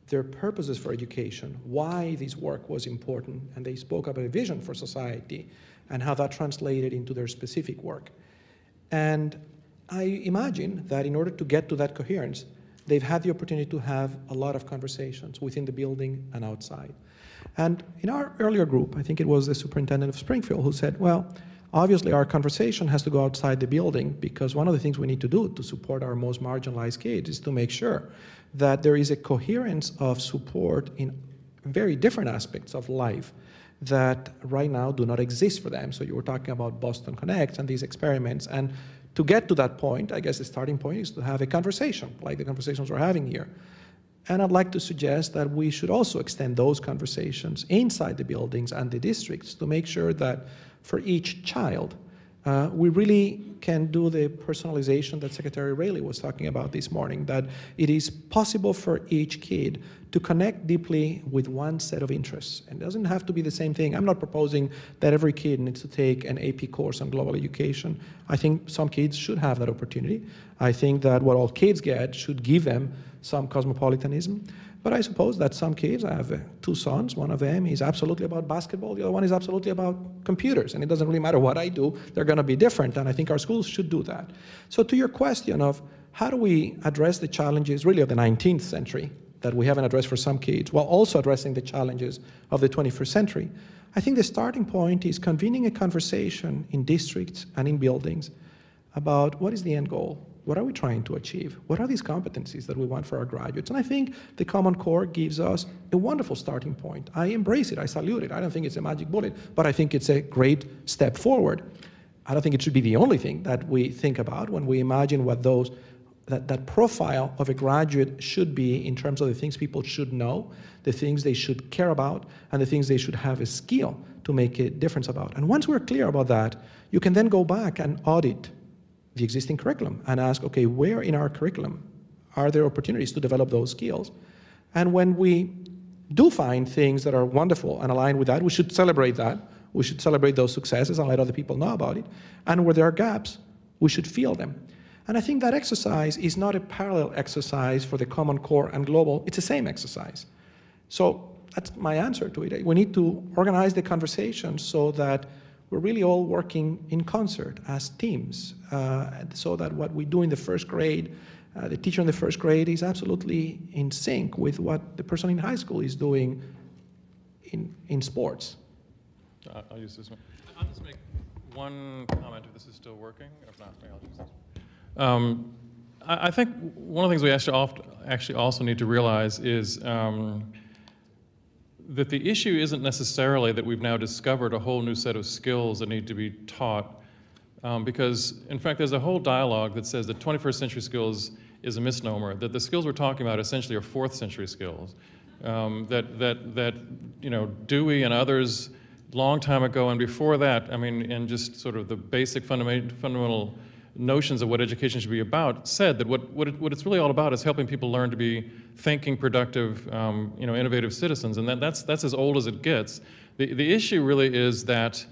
their purposes for education, why this work was important, and they spoke about a vision for society and how that translated into their specific work. And I imagine that in order to get to that coherence, they've had the opportunity to have a lot of conversations within the building and outside. And in our earlier group, I think it was the superintendent of Springfield who said, well, obviously our conversation has to go outside the building because one of the things we need to do to support our most marginalized kids is to make sure that there is a coherence of support in very different aspects of life that right now do not exist for them. So you were talking about Boston Connect and these experiments. And to get to that point, I guess the starting point is to have a conversation, like the conversations we're having here. And I'd like to suggest that we should also extend those conversations inside the buildings and the districts to make sure that for each child, uh, we really can do the personalization that Secretary Rayleigh was talking about this morning, that it is possible for each kid to connect deeply with one set of interests. And it doesn't have to be the same thing. I'm not proposing that every kid needs to take an AP course on global education. I think some kids should have that opportunity. I think that what all kids get should give them some cosmopolitanism. But I suppose that some kids, I have uh, two sons, one of them is absolutely about basketball, the other one is absolutely about computers. And it doesn't really matter what I do, they're going to be different. And I think our schools should do that. So, to your question of how do we address the challenges really of the 19th century that we haven't addressed for some kids, while also addressing the challenges of the 21st century, I think the starting point is convening a conversation in districts and in buildings about what is the end goal what are we trying to achieve? What are these competencies that we want for our graduates? And I think the Common Core gives us a wonderful starting point. I embrace it, I salute it. I don't think it's a magic bullet, but I think it's a great step forward. I don't think it should be the only thing that we think about when we imagine what those that, that profile of a graduate should be in terms of the things people should know, the things they should care about, and the things they should have a skill to make a difference about. And once we're clear about that, you can then go back and audit the existing curriculum and ask, okay, where in our curriculum are there opportunities to develop those skills? And when we do find things that are wonderful and aligned with that, we should celebrate that. We should celebrate those successes and let other people know about it. And where there are gaps, we should fill them. And I think that exercise is not a parallel exercise for the Common Core and Global, it's the same exercise. So that's my answer to it. We need to organize the conversation so that we're really all working in concert as teams, uh, so that what we do in the first grade, uh, the teacher in the first grade is absolutely in sync with what the person in high school is doing in, in sports. Uh, I'll use this one. I'll just make one comment if this is still working. If not, I'll use this. Um, I, I think one of the things we actually, oft, actually also need to realize is um, that the issue isn't necessarily that we've now discovered a whole new set of skills that need to be taught. Um, because, in fact, there's a whole dialogue that says that 21st century skills is a misnomer, that the skills we're talking about essentially are fourth century skills. Um, that, that, that, you know, Dewey and others long time ago and before that, I mean, and just sort of the basic fundament, fundamental notions of what education should be about, said that what, what, it, what it's really all about is helping people learn to be thinking, productive, um, you know, innovative citizens, and that, that's, that's as old as it gets. The, the issue really is that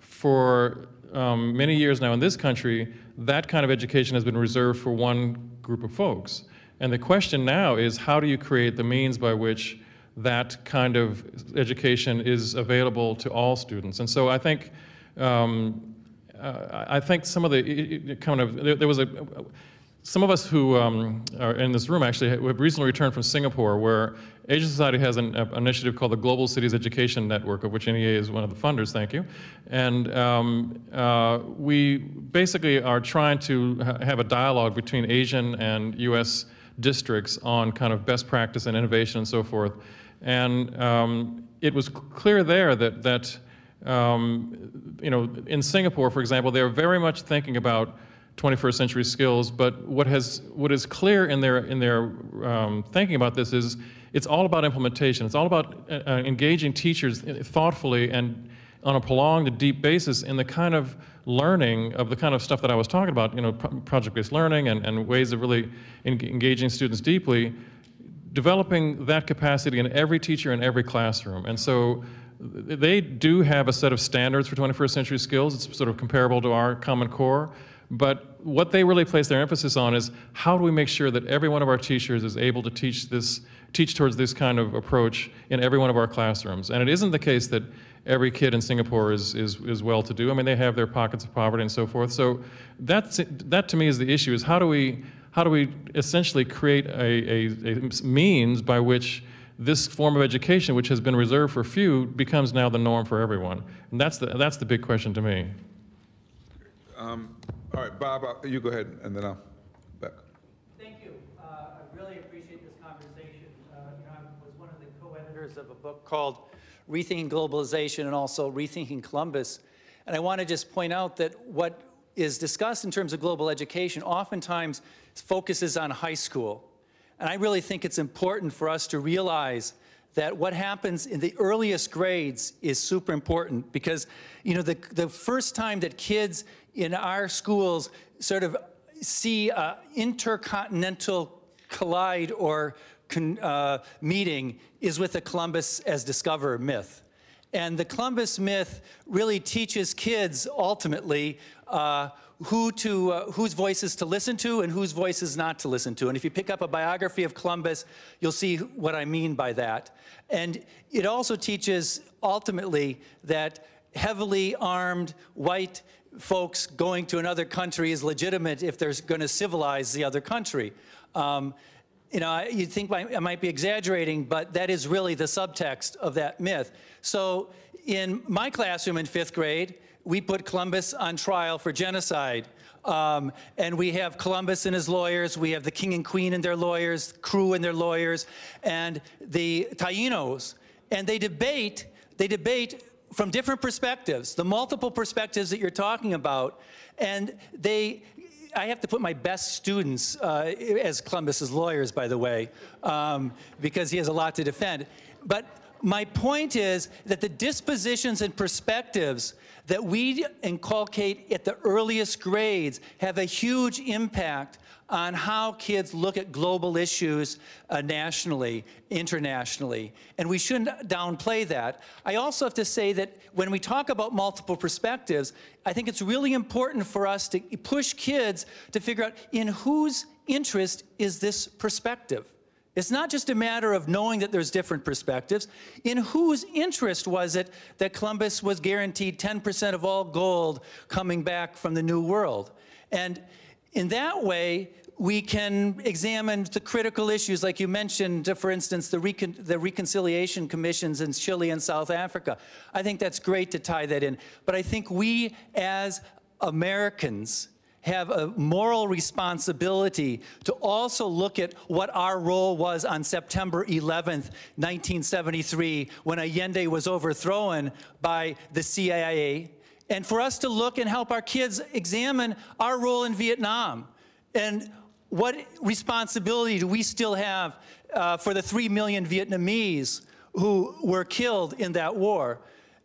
for um, many years now in this country, that kind of education has been reserved for one group of folks. And the question now is how do you create the means by which that kind of education is available to all students? And so I think, um, I think some of the kind of, there, there was a, some of us who um, are in this room actually have recently returned from Singapore, where Asia Society has an, an, initiative called the Global Cities Education Network, of which NEA is one of the funders, thank you. And um, uh, we basically are trying to ha have a dialogue between Asian and US districts on kind of best practice and innovation and so forth. And um, it was clear there that, that um, you know, in Singapore, for example, they're very much thinking about 21st century skills, but what, has, what is clear in their, in their um, thinking about this is it's all about implementation. It's all about uh, uh engaging teachers thoughtfully and on a prolonged, deep basis in the kind of learning of the kind of stuff that I was talking about, you know, project-based learning and, and ways of really engaging students deeply, developing that capacity in every teacher in every classroom. And so they do have a set of standards for 21st century skills. It's sort of comparable to our Common Core. But what they really place their emphasis on is how do we make sure that every one of our teachers is able to teach this, teach towards this kind of approach in every one of our classrooms. And it isn't the case that every kid in Singapore is, is, is well-to-do. I mean, they have their pockets of poverty and so forth. So that's, that to me is the issue, is how do we, how do we essentially create a, a, a means by which this form of education, which has been reserved for few, becomes now the norm for everyone? And that's the, that's the big question to me. Um, all right, Bob, uh, you go ahead, and then I'll back. Thank you. Uh, I really appreciate this conversation. Uh, you know, I was one of the co-editors of a book called Rethinking Globalization and also Rethinking Columbus. And I want to just point out that what is discussed in terms of global education oftentimes focuses on high school. And I really think it's important for us to realize that what happens in the earliest grades is super important because, you know, the, the first time that kids in our schools sort of see a intercontinental collide or con, uh, meeting is with the Columbus as discoverer myth. And the Columbus myth really teaches kids ultimately uh, who to, uh, whose voices to listen to and whose voices not to listen to. And if you pick up a biography of Columbus, you'll see what I mean by that. And it also teaches ultimately that heavily armed white folks going to another country is legitimate if they're going to civilize the other country. Um, you know, you think I might be exaggerating, but that is really the subtext of that myth. So in my classroom in fifth grade, we put Columbus on trial for genocide. Um, and we have Columbus and his lawyers, we have the king and queen and their lawyers, crew and their lawyers, and the Taínos. And they debate, they debate from different perspectives, the multiple perspectives that you're talking about. And they, I have to put my best students uh, as Columbus's lawyers, by the way, um, because he has a lot to defend. But my point is that the dispositions and perspectives that we inculcate at the earliest grades have a huge impact on how kids look at global issues uh, nationally, internationally, and we shouldn't downplay that. I also have to say that when we talk about multiple perspectives, I think it's really important for us to push kids to figure out in whose interest is this perspective. It's not just a matter of knowing that there's different perspectives. In whose interest was it that Columbus was guaranteed 10% of all gold coming back from the New World? And in that way, we can examine the critical issues, like you mentioned, for instance, the, recon the reconciliation commissions in Chile and South Africa. I think that's great to tie that in. But I think we, as Americans, have a moral responsibility to also look at what our role was on September 11th, 1973, when Allende was overthrown by the CIA, and for us to look and help our kids examine our role in Vietnam and what responsibility do we still have uh, for the 3 million Vietnamese who were killed in that war.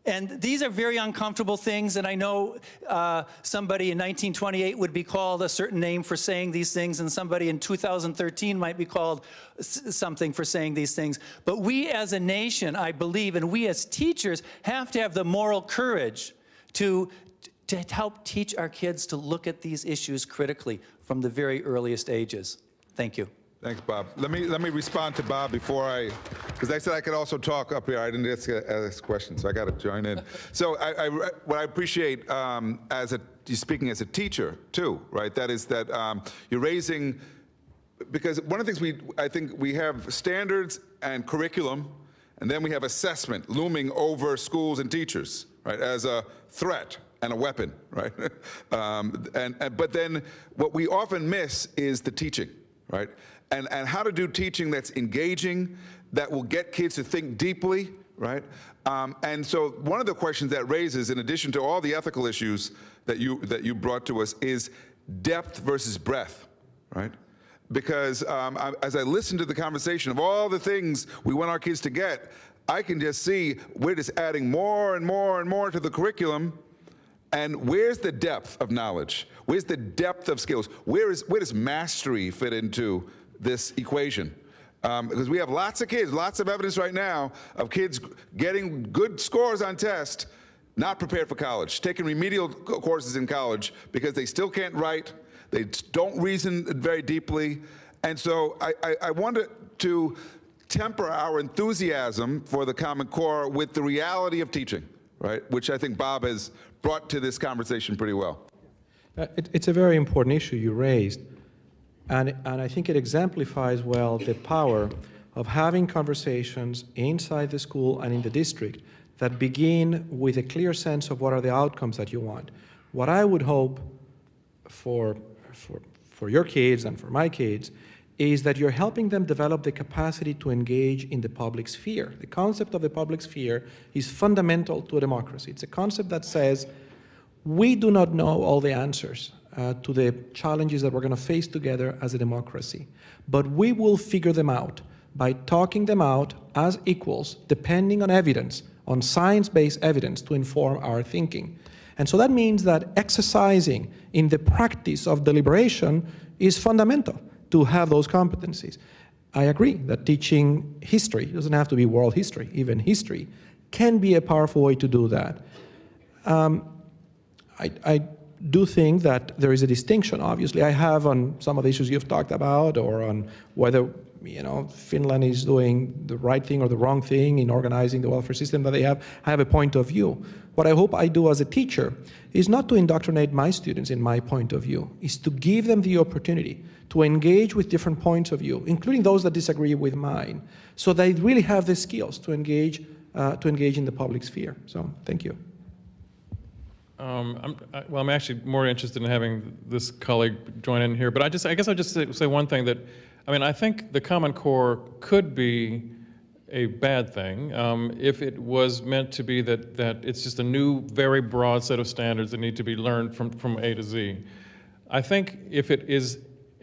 And these are very uncomfortable things, and I know uh, somebody in 1928 would be called a certain name for saying these things, and somebody in 2013 might be called something for saying these things. But we as a nation, I believe, and we as teachers have to have the moral courage to, to help teach our kids to look at these issues critically from the very earliest ages. Thank you. Thanks, Bob. Let me, let me respond to Bob before I, because I said I could also talk up here. I didn't ask, ask questions, so I got to join in. So I, I, what I appreciate um, as a, you're speaking as a teacher too, right? That is that um, you're raising, because one of the things we, I think we have standards and curriculum, and then we have assessment looming over schools and teachers, right, as a threat and a weapon, right? um, and, and, but then what we often miss is the teaching, right? And, and how to do teaching that's engaging, that will get kids to think deeply, right? Um, and so one of the questions that raises, in addition to all the ethical issues that you, that you brought to us, is depth versus breadth, right? Because um, I, as I listen to the conversation of all the things we want our kids to get, I can just see we're just adding more and more and more to the curriculum. And where's the depth of knowledge? Where's the depth of skills? Where, is, where does mastery fit into this equation. Um, because we have lots of kids, lots of evidence right now of kids getting good scores on tests, not prepared for college, taking remedial courses in college because they still can't write, they don't reason very deeply. And so I, I, I wanted to temper our enthusiasm for the Common Core with the reality of teaching, right? Which I think Bob has brought to this conversation pretty well. Uh, it, it's a very important issue you raised. And, and I think it exemplifies well the power of having conversations inside the school and in the district that begin with a clear sense of what are the outcomes that you want. What I would hope for, for, for your kids and for my kids is that you're helping them develop the capacity to engage in the public sphere. The concept of the public sphere is fundamental to a democracy. It's a concept that says we do not know all the answers uh, to the challenges that we're going to face together as a democracy. But we will figure them out by talking them out as equals, depending on evidence, on science-based evidence to inform our thinking. And so that means that exercising in the practice of deliberation is fundamental to have those competencies. I agree that teaching history, doesn't have to be world history, even history, can be a powerful way to do that. Um, I, I do think that there is a distinction, obviously. I have on some of the issues you've talked about or on whether you know, Finland is doing the right thing or the wrong thing in organizing the welfare system that they have, I have a point of view. What I hope I do as a teacher is not to indoctrinate my students in my point of view, is to give them the opportunity to engage with different points of view, including those that disagree with mine, so they really have the skills to engage, uh, to engage in the public sphere. So thank you. Um, I'm, I, well, I'm actually more interested in having this colleague join in here, but I just, I guess I'll just say, say one thing that, I mean, I think the Common Core could be a bad thing um, if it was meant to be that, that it's just a new, very broad set of standards that need to be learned from, from A to Z. I think if it is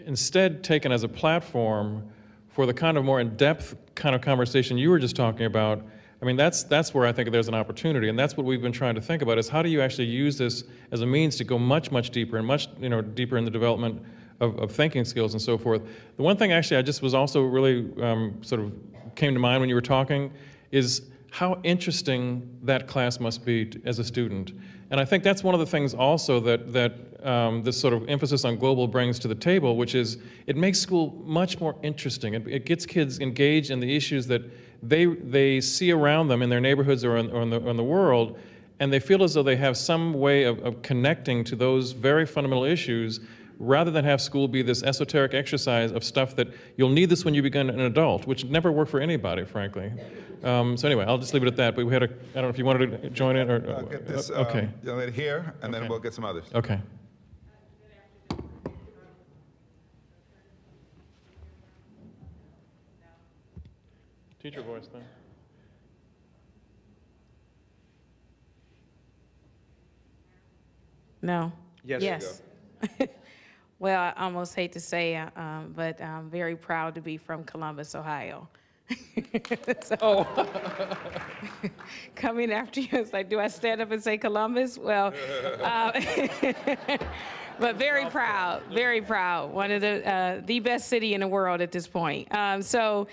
instead taken as a platform for the kind of more in-depth kind of conversation you were just talking about, I mean, that's, that's where I think there's an opportunity, and that's what we've been trying to think about, is how do you actually use this as a means to go much, much deeper and much, you know, deeper in the development of, of thinking skills and so forth. The one thing actually I just was also really um, sort of came to mind when you were talking is how interesting that class must be as a student. And I think that's one of the things also that, that um, this sort of emphasis on global brings to the table, which is it makes school much more interesting. It, it gets kids engaged in the issues that they, they see around them in their neighborhoods or in, or in, the, in the world, and they feel as though they have some way of, of connecting to those very fundamental issues rather than have school be this esoteric exercise of stuff that you'll need this when you become an adult, which never worked for anybody, frankly. Um, so anyway, I'll just leave it at that. But we had a, I don't know if you wanted to join in or. I'll get this uh, okay. um, here, and then we'll get some others. Okay. Teacher voice then. No. Yes. Yes. Well, I almost hate to say, uh, um, but I'm very proud to be from Columbus, Ohio. So, coming after you, it's like, do I stand up and say Columbus? Well, uh, but very proud, very proud. One of the, uh, the best city in the world at this point. Um, So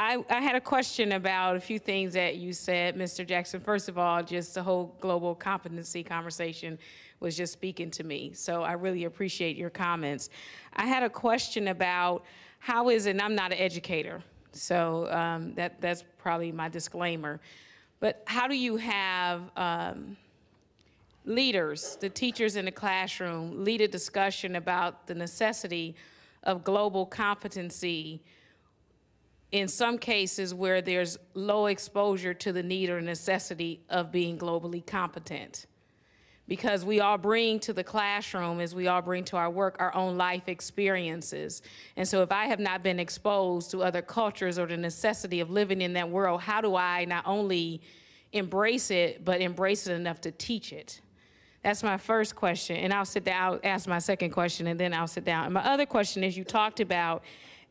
I, I had a question about a few things that you said, Mr. Jackson. First of all, just the whole global competency conversation was just speaking to me. So I really appreciate your comments. I had a question about how is it, and I'm not an educator, so um, that, that's probably my disclaimer. But how do you have um, leaders, the teachers in the classroom, lead a discussion about the necessity of global competency in some cases where there's low exposure to the need or necessity of being globally competent? because we all bring to the classroom, as we all bring to our work, our own life experiences. And so if I have not been exposed to other cultures or the necessity of living in that world, how do I not only embrace it, but embrace it enough to teach it? That's my first question, and I'll sit down, I'll ask my second question, and then I'll sit down. And my other question is, you talked about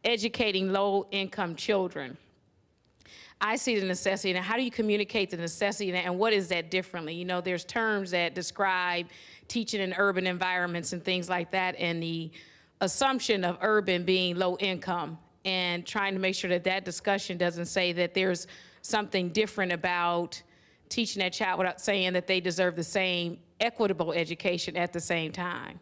educating low-income children. I see the necessity, and how do you communicate the necessity, and- what is that differently? You know, there's terms that describe teaching in urban environments and things like that, and the assumption of urban being low income, and trying to make sure that that discussion doesn't say that there's something different about teaching that child without saying that they deserve the same equitable education at the same time.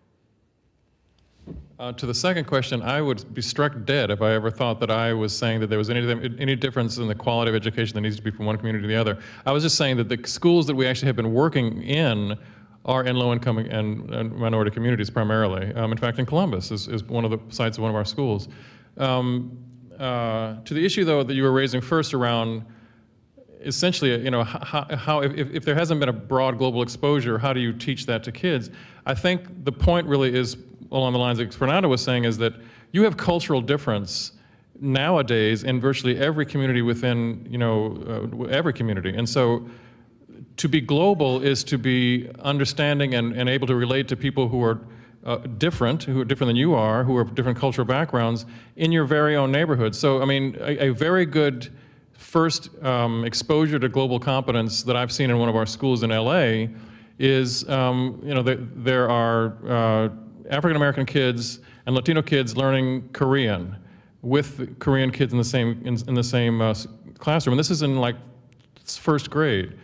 Uh, to the second question, I would be struck dead if I ever thought that I was saying that there was any, any difference in the quality of education that needs to be from one community to the other. I was just saying that the schools that we actually have been working in are in low-income and, and minority communities primarily. Um, in fact, in Columbus is, is one of the sites of one of our schools. Um, uh, to the issue, though, that you were raising first around essentially, you know, how, how if, if there hasn't been a broad global exposure, how do you teach that to kids? I think the point really is along the lines that Fernando was saying is that you have cultural difference nowadays in virtually every community within, you know, uh, every community. And so to be global is to be understanding and, and able to relate to people who are uh, different, who are different than you are, who have different cultural backgrounds in your very own neighborhood. So, I mean, a, a very good first um, exposure to global competence that I've seen in one of our schools in LA is, um, you know, there, there are uh, African American kids and Latino kids learning Korean with Korean kids in the same in, in the same uh, classroom, and this is in like first grade,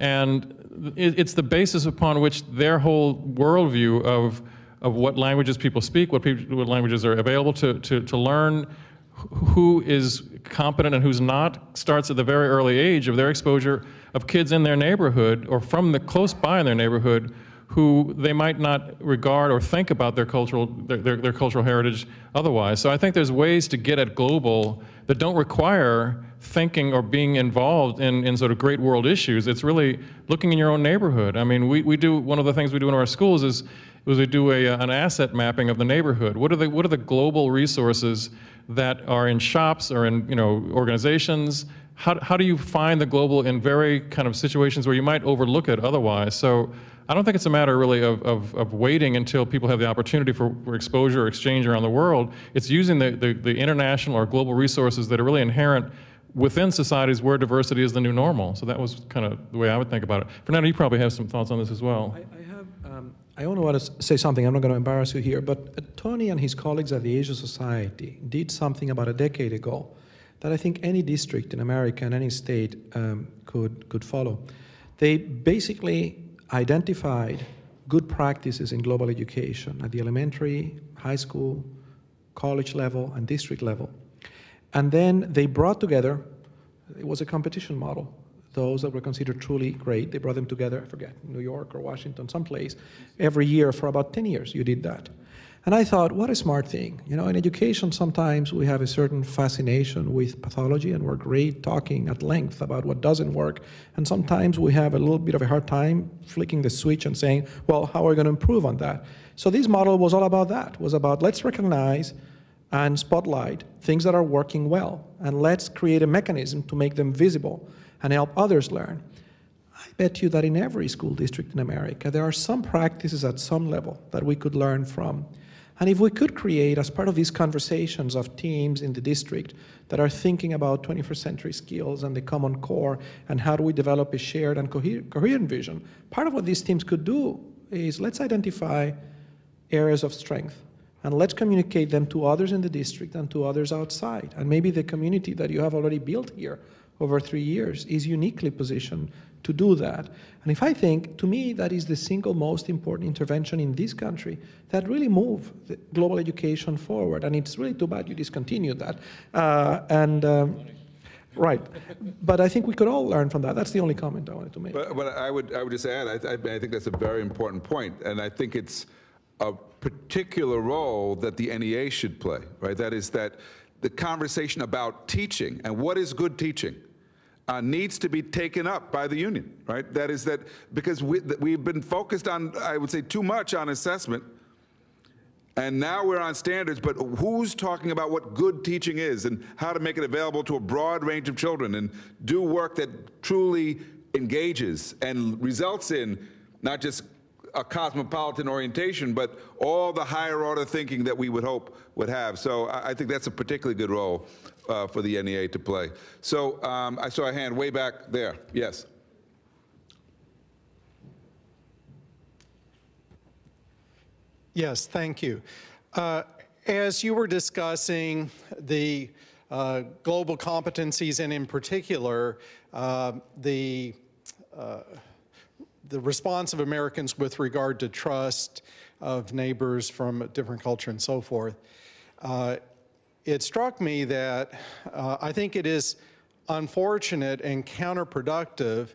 and it, it's the basis upon which their whole worldview of of what languages people speak, what, people, what languages are available to, to, to learn, who is competent and who's not starts at the very early age of their exposure of kids in their neighborhood or from the close by in their neighborhood who they might not regard or think about their cultural their, their, their cultural heritage otherwise. So I think there's ways to get at global that don't require thinking or being involved in, in sort of great world issues. It's really looking in your own neighborhood. I mean, we, we do, one of the things we do in our schools is, is we do a, uh, an asset mapping of the neighborhood. What are the, what are the global resources that are in shops or in, you know, organizations? How, how do you find the global in very kind of situations where you might overlook it otherwise? So I don't think it's a matter really of, of, of waiting until people have the opportunity for, for exposure or exchange around the world. It's using the, the, the international or global resources that are really inherent within societies where diversity is the new normal. So that was kind of the way I would think about it. Fernando, you probably have some thoughts on this as well. I, I have. Um, I only want to say something. I'm not going to embarrass you here, but uh, Tony and his colleagues at the Asia Society did something about a decade ago that I think any district in America and any state um, could could follow. They basically identified good practices in global education at the elementary, high school, college level, and district level. And then they brought together, it was a competition model, those that were considered truly great. They brought them together, I forget, New York or Washington, someplace, every year for about 10 years you did that. And I thought, what a smart thing. You know, in education, sometimes we have a certain fascination with pathology and we're great talking at length about what doesn't work. And sometimes we have a little bit of a hard time flicking the switch and saying, well, how are we going to improve on that? So this model was all about that, was about let's recognize and spotlight things that are working well, and let's create a mechanism to make them visible and help others learn. I bet you that in every school district in America, there are some practices at some level that we could learn from. And if we could create, as part of these conversations of teams in the district that are thinking about 21st century skills and the common core, and how do we develop a shared and coherent vision, part of what these teams could do is let's identify areas of strength and let's communicate them to others in the district and to others outside. And maybe the community that you have already built here over three years is uniquely positioned to do that. And if I think, to me, that is the single most important intervention in this country that really move global education forward. And it's really too bad you discontinued that. Uh, and um, Right, but I think we could all learn from that. That's the only comment I wanted to make. But, but I would, I would just add, I, I I think that's a very important point, and I think it's a particular role that the NEA should play, right? That is that the conversation about teaching and what is good teaching uh, needs to be taken up by the union, right? That is that, because we, we've been focused on, I would say, too much on assessment, and now we're on standards, but who's talking about what good teaching is and how to make it available to a broad range of children and do work that truly engages and results in not just a cosmopolitan orientation, but all the higher order thinking that we would hope would have. So I think that's a particularly good role uh, for the NEA to play. So um, I saw a hand way back there. Yes. Yes, thank you. Uh, as you were discussing the uh, global competencies and in particular uh, the uh, the response of Americans with regard to trust of neighbors from a different culture and so forth, uh, it struck me that uh, I think it is unfortunate and counterproductive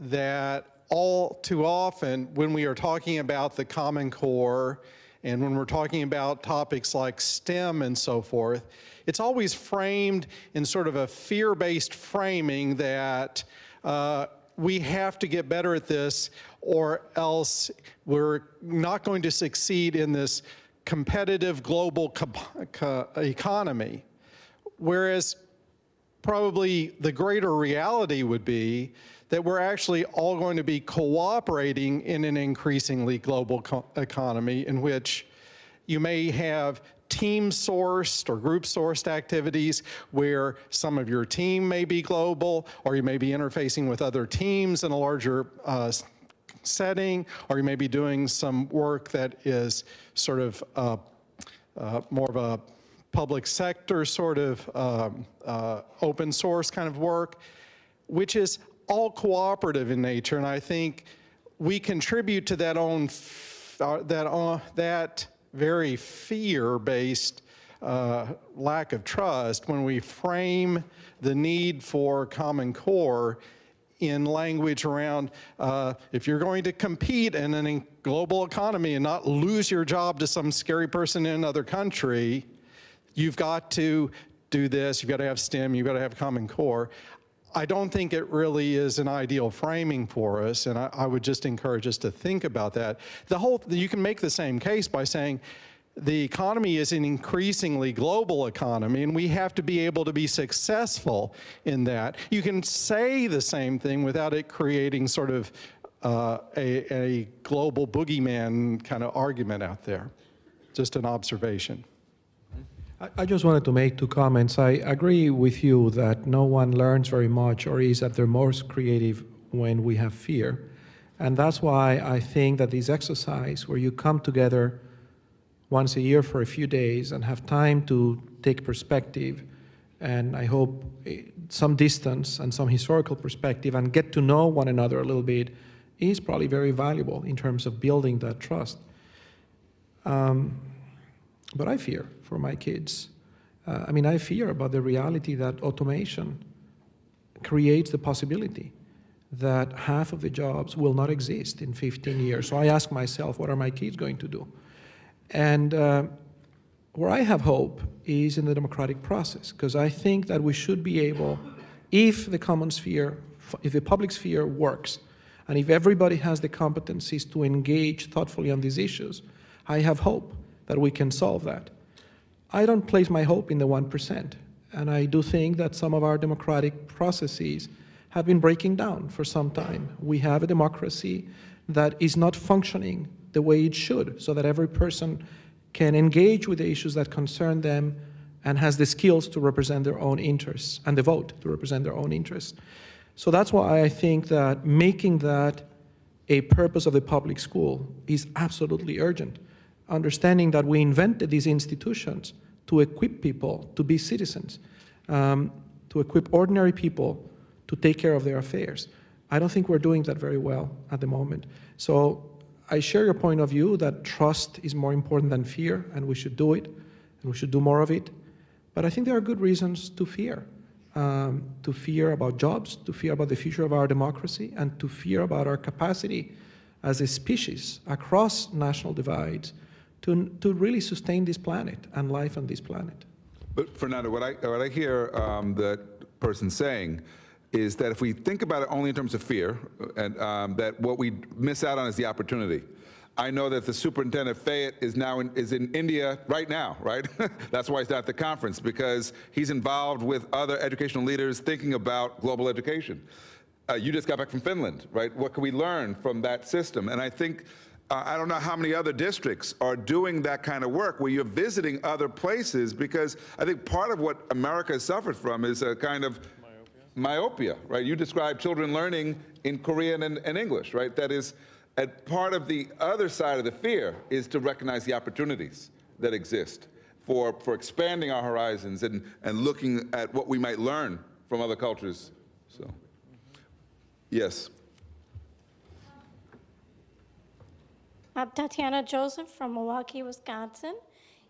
that all too often when we are talking about the Common Core and when we're talking about topics like STEM and so forth, it's always framed in sort of a fear-based framing that uh, we have to get better at this or else we're not going to succeed in this competitive global economy. Whereas probably the greater reality would be that we're actually all going to be cooperating in an increasingly global economy in which you may have team-sourced or group-sourced activities where some of your team may be global, or you may be interfacing with other teams in a larger uh, setting, or you may be doing some work that is sort of uh, uh, more of a public sector sort of um, uh, open source kind of work, which is all cooperative in nature. And I think we contribute to that own, uh, that, uh, that very fear-based uh, lack of trust when we frame the need for Common Core in language around uh, if you're going to compete in a global economy and not lose your job to some scary person in another country, you've got to do this, you've got to have STEM, you've got to have Common Core. I don't think it really is an ideal framing for us, and I, I, would just encourage us to think about that. The whole, you can make the same case by saying the economy is an increasingly global economy, and we have to be able to be successful in that. You can say the same thing without it creating sort of uh, a, a global boogeyman kind of argument out there. Just an observation. I- just wanted to make two comments. I agree with you that no one learns very much or is at their most creative when we have fear. And that's why I think that this exercise, where you come together once a year for a few days and have time to take perspective, and I hope eh, some distance and some historical perspective, and get to know one another a little bit, is probably very valuable in terms of building that trust. Um, but I fear for my kids. Uh, I mean, I fear about the reality that automation creates the possibility that half of the jobs will not exist in 15 years. So I ask myself, what are my kids going to do? And uh, where I have hope is in the democratic process, because I think that we should be able, if the common sphere, if the public sphere works, and if everybody has the competencies to engage thoughtfully on these issues, I have hope that we can solve that. I don't place my hope in the 1%, and I do think that some of our democratic processes have been breaking down for some time. We have a democracy that is not functioning the way it should, so that every person can engage with the issues that concern them and has the skills to represent their own interests and the vote to represent their own interests. So that's why I think that making that a purpose of the public school is absolutely urgent. Understanding that we invented these institutions to equip people to be citizens, um, to equip ordinary people to take care of their affairs. I don't think we're doing that very well at the moment. So I share your point of view that trust is more important than fear, and we should do it, and we should do more of it. But I think there are good reasons to fear. Um, to fear about jobs, to fear about the future of our democracy, and to fear about our capacity as a species across national divides to, to really sustain this planet and life on this planet. But Fernando, what I, what I hear um, the person saying is that if we think about it only in terms of fear, and um, that what we miss out on is the opportunity. I know that the superintendent Fayette is now in, is in India right now, right? That's why he's not at the conference because he's involved with other educational leaders thinking about global education. Uh, you just got back from Finland, right? What can we learn from that system? And I think uh, I don't know how many other districts are doing that kind of work where you're visiting other places because I think part of what America has suffered from is a kind of myopia, right? You describe children learning in Korean and, and English, right? That is, part of the other side of the fear is to recognize the opportunities that exist for, for expanding our horizons and, and looking at what we might learn from other cultures. So, yes. I'm Tatiana Joseph from Milwaukee, Wisconsin.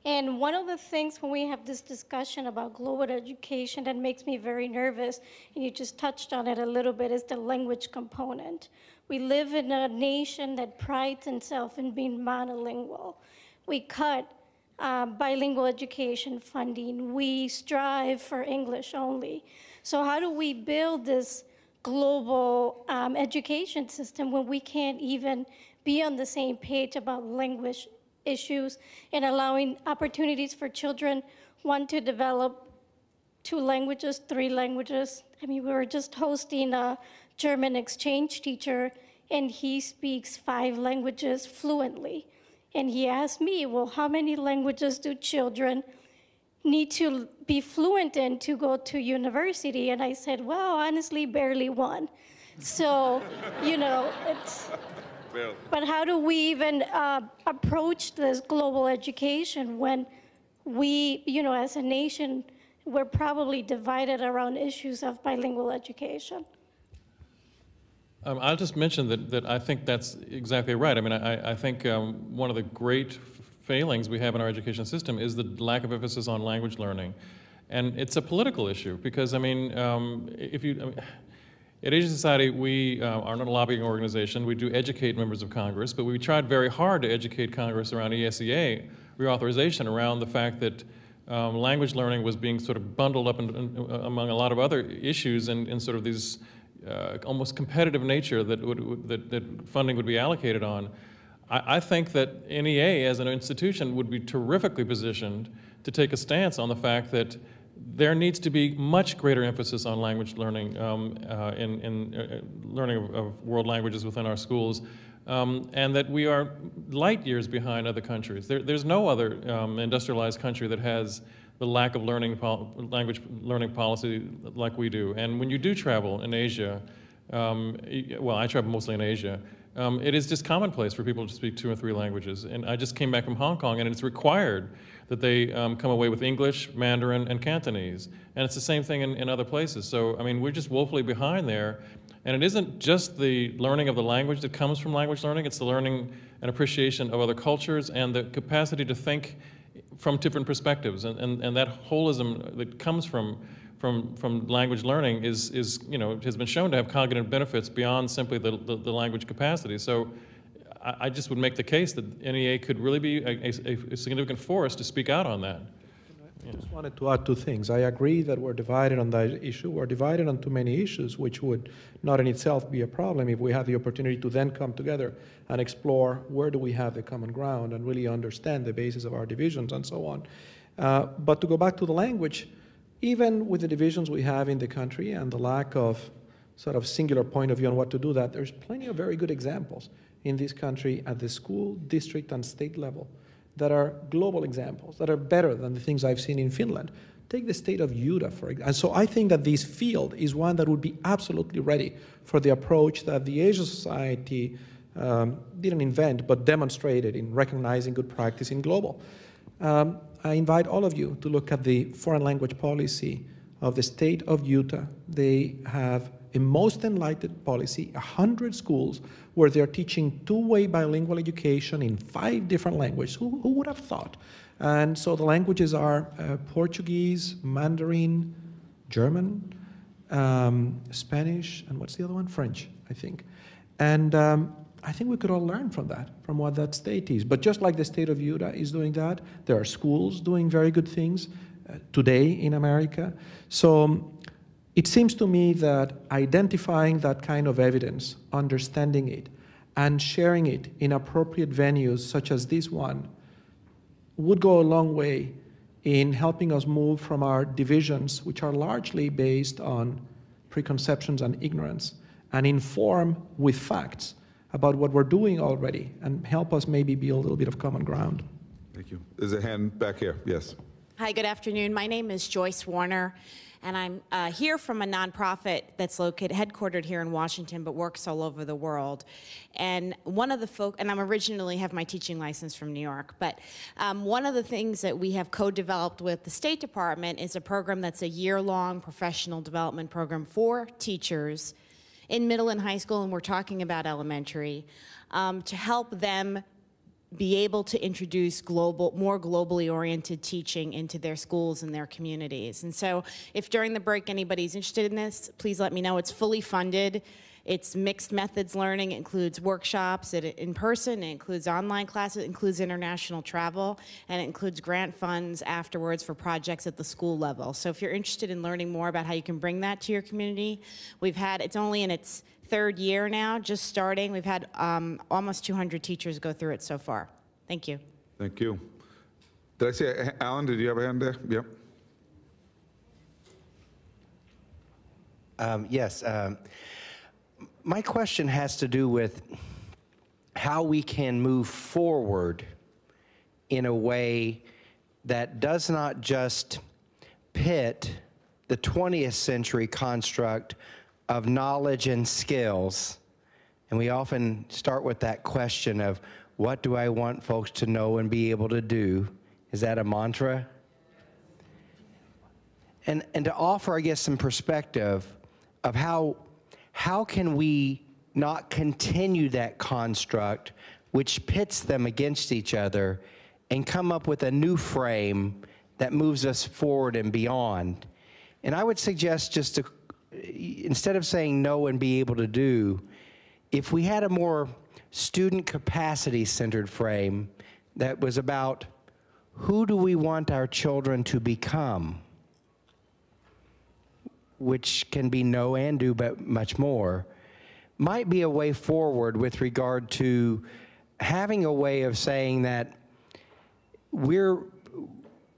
And one of the things when we have this discussion about global education that makes me very nervous, and you just touched on it a little bit, is the language component. We live in a nation that prides itself in being monolingual. We cut uh, bilingual education funding. We strive for English only. So how do we build this global um, education system when we can't even be on the same page about language issues and allowing opportunities for children, one, to develop two languages, three languages. I mean, we were just hosting a German exchange teacher, and he speaks five languages fluently. And he asked me, well, how many languages do children need to be fluent in to go to university? And I said, well, honestly, barely one. So, you know, it's, but how do we even uh, approach this global education when we, you know, as a nation, we're probably divided around issues of bilingual education? Um, I'll just mention that, that I think that's exactly right. I mean, I, I think um, one of the great failings we have in our education system is the lack of emphasis on language learning. And it's a political issue because, I mean, um, if you, I mean, at Asia Society, we uh, are not a lobbying organization. We do educate members of Congress, but we tried very hard to educate Congress around ESEA reauthorization, around the fact that um, language learning was being sort of bundled up in, in, among a lot of other issues in sort of these uh, almost competitive nature that, would, that, that, funding would be allocated on. I, I, think that NEA as an institution would be terrifically positioned to take a stance on the fact that there needs to be much greater emphasis on language learning um, uh, in, in uh, learning of, of, world languages within our schools, um, and that we are light years behind other countries. There, there's no other um, industrialized country that has the lack of learning language learning policy like we do. And when you do travel in Asia, um, well, I travel mostly in Asia. Um, it is just commonplace for people to speak two or three languages. And I just came back from Hong Kong, and it's required that they um, come away with English, Mandarin, and Cantonese. And it's the same thing in, in other places. So, I mean, we're just woefully behind there. And it isn't just the learning of the language that comes from language learning, it's the learning and appreciation of other cultures and the capacity to think from different perspectives. And, and, and that holism that comes from, from, from language learning is, is, you know, has been shown to have cognitive benefits beyond simply the, the, the language capacity. So I, just would make the case that NEA could really be a, a, a significant force to speak out on that. I just wanted to add two things. I agree that we're divided on that issue. We're divided on too many issues, which would not in itself be a problem if we had the opportunity to then come together and explore where do we have the common ground and really understand the basis of our divisions and so on. Uh, but to go back to the language, even with the divisions we have in the country and the lack of sort of singular point of view on what to do that, there's plenty of very good examples in this country at the school, district, and state level that are global examples, that are better than the things I've seen in Finland. Take the state of Utah, for example. And so I think that this field is one that would be absolutely ready for the approach that the Asia Society um, didn't invent, but demonstrated in recognizing good practice in global. Um, I invite all of you to look at the foreign language policy of the state of Utah. They have a most enlightened policy, 100 schools where they're teaching two-way bilingual education in five different languages. Who, who would have thought? And so the languages are uh, Portuguese, Mandarin, German, um, Spanish, and what's the other one? French, I think. And um, I think we could all learn from that, from what that state is. But just like the state of Utah is doing that, there are schools doing very good things uh, today in America. So um, it seems to me that identifying that kind of evidence, understanding it, and sharing it in appropriate venues such as this one would go a long way in helping us move from our divisions, which are largely based on preconceptions and ignorance, and inform with facts about what we're doing already and help us maybe build a little bit of common ground. Thank you. There's a hand back here. Yes. Hi, good afternoon. My name is Joyce Warner, and I'm uh, here from a nonprofit that's located, headquartered here in Washington, but works all over the world. And one of the folk, and I'm originally have my teaching license from New York, but um, one of the things that we have co-developed with the State Department is a program that's a year-long professional development program for teachers in middle and high school, and we're talking about elementary, um, to help them be able to introduce global, more globally oriented teaching into their schools and their communities. And so if during the break anybody's interested in this, please let me know. It's fully funded. It's mixed methods learning. It includes workshops it, in person. It includes online classes. It includes international travel. And it includes grant funds afterwards for projects at the school level. So if you're interested in learning more about how you can bring that to your community, we've had, it's only in its third year now, just starting. We've had um, almost 200 teachers go through it so far. Thank you. Thank you. Did I see, Alan, did you have a hand there? Yep. Um, Yes. um, My question has to do with how we can move forward in a way that does not just pit the 20th century construct of knowledge and skills. And we often start with that question of what do I want folks to know and be able to do? Is that a mantra? and and to offer i guess some perspective of how how can we not continue that construct which pits them against each other and come up with a new frame that moves us forward and beyond and i would suggest just to instead of saying no and be able to do if we had a more student capacity centered frame that was about who do we want our children to become which can be no and do, but much more, might be a way forward with regard to having a way of saying that we're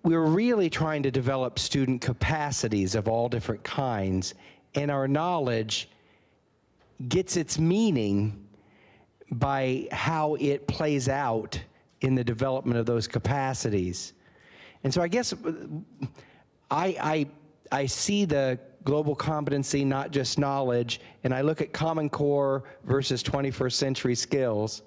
we're really trying to develop student capacities of all different kinds, and our knowledge gets its meaning by how it plays out in the development of those capacities. And so I guess I, I, I see the global competency, not just knowledge, and I look at Common Core versus 21st century skills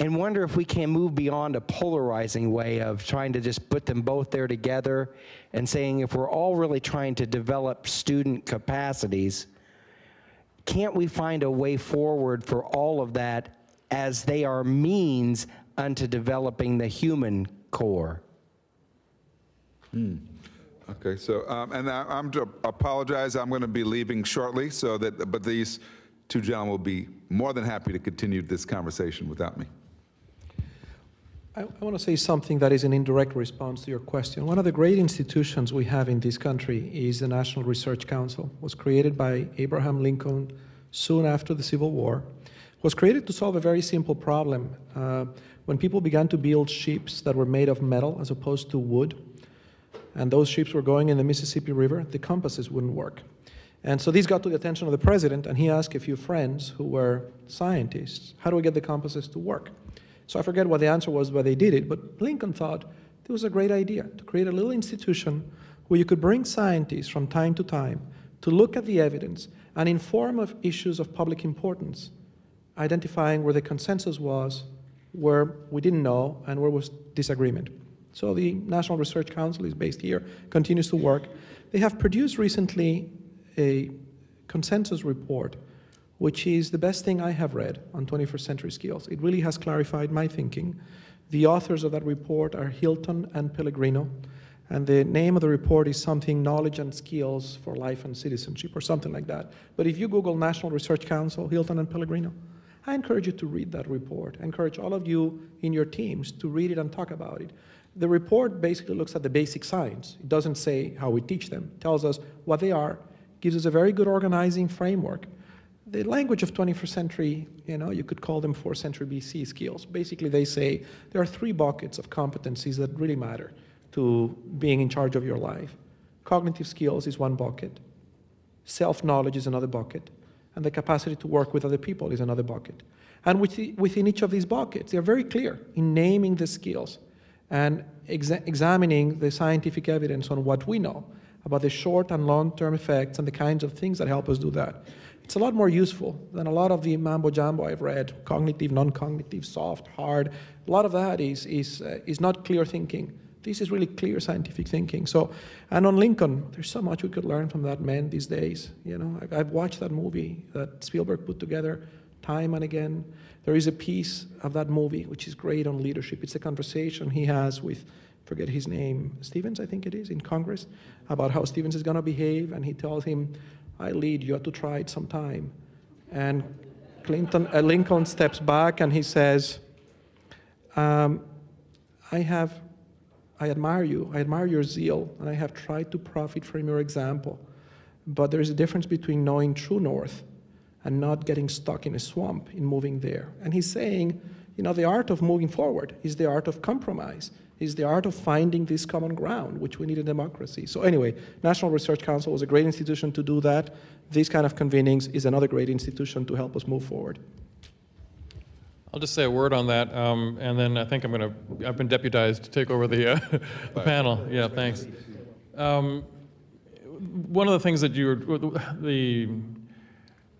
and wonder if we can move beyond a polarizing way of trying to just put them both there together and saying if we're all really trying to develop student capacities, can't we find a way forward for all of that as they are means unto developing the human core? Okay, so, um, and I- I'm to apologize, I'm going to be leaving shortly, so that, but these two gentlemen will be more than happy to continue this conversation without me. I, I want to say something that is an indirect response to your question. One of the great institutions we have in this country is the National Research Council. It was created by Abraham Lincoln soon after the Civil War. It was created to solve a very simple problem. Uh, when people began to build ships that were made of metal as opposed to wood, and those ships were going in the Mississippi River, the compasses wouldn't work. And so this got to the attention of the president, and he asked a few friends who were scientists, how do we get the compasses to work? So I forget what the answer was, but they did it. But Lincoln thought it was a great idea to create a little institution where you could bring scientists from time to time to look at the evidence and inform of issues of public importance, identifying where the consensus was, where we didn't know, and where was disagreement. So the National Research Council is based here, continues to work. They have produced recently a consensus report, which is the best thing I have read on 21st century skills. It really has clarified my thinking. The authors of that report are Hilton and Pellegrino, and the name of the report is something knowledge and skills for life and citizenship or something like that. But if you Google National Research Council, Hilton and Pellegrino, I encourage you to read that report. I encourage all of you in your teams to read it and talk about it. The report basically looks at the basic science. It doesn't say how we teach them. It tells us what they are, gives us a very good organizing framework. The language of 21st century, you know, you could call them 4th century BC skills. Basically, they say there are three buckets of competencies that really matter to being in charge of your life. Cognitive skills is one bucket. Self-knowledge is another bucket. And the capacity to work with other people is another bucket. And within each of these buckets, they're very clear in naming the skills and exa examining the scientific evidence on what we know about the short and long-term effects and the kinds of things that help us do that. It's a lot more useful than a lot of the mambo jumbo I've read, cognitive, non-cognitive, soft, hard. A lot of that is, is, uh, is not clear thinking. This is really clear scientific thinking. So, and on Lincoln, there's so much we could learn from that man these days. You know, I've, I've watched that movie that Spielberg put together time and again. There is a piece of that movie which is great on leadership. It's a conversation he has with, forget his name, Stevens, I think it is, in Congress, about how Stevens is going to behave, and he tells him, I lead, you have to try it sometime. And Clinton, uh, Lincoln steps back and he says, um, I have, I admire you, I admire your zeal, and I have tried to profit from your example. But there is a difference between knowing true north and not getting stuck in a swamp in moving there. And he's saying, you know, the art of moving forward is the art of compromise, is the art of finding this common ground, which we need in democracy. So anyway, National Research Council was a great institution to do that. These kind of convenings is another great institution to help us move forward. I'll just say a word on that, um, and then I think I'm going to, I've been deputized to take over the, uh, the panel. Yeah, thanks. Um, one of the things that you were, the,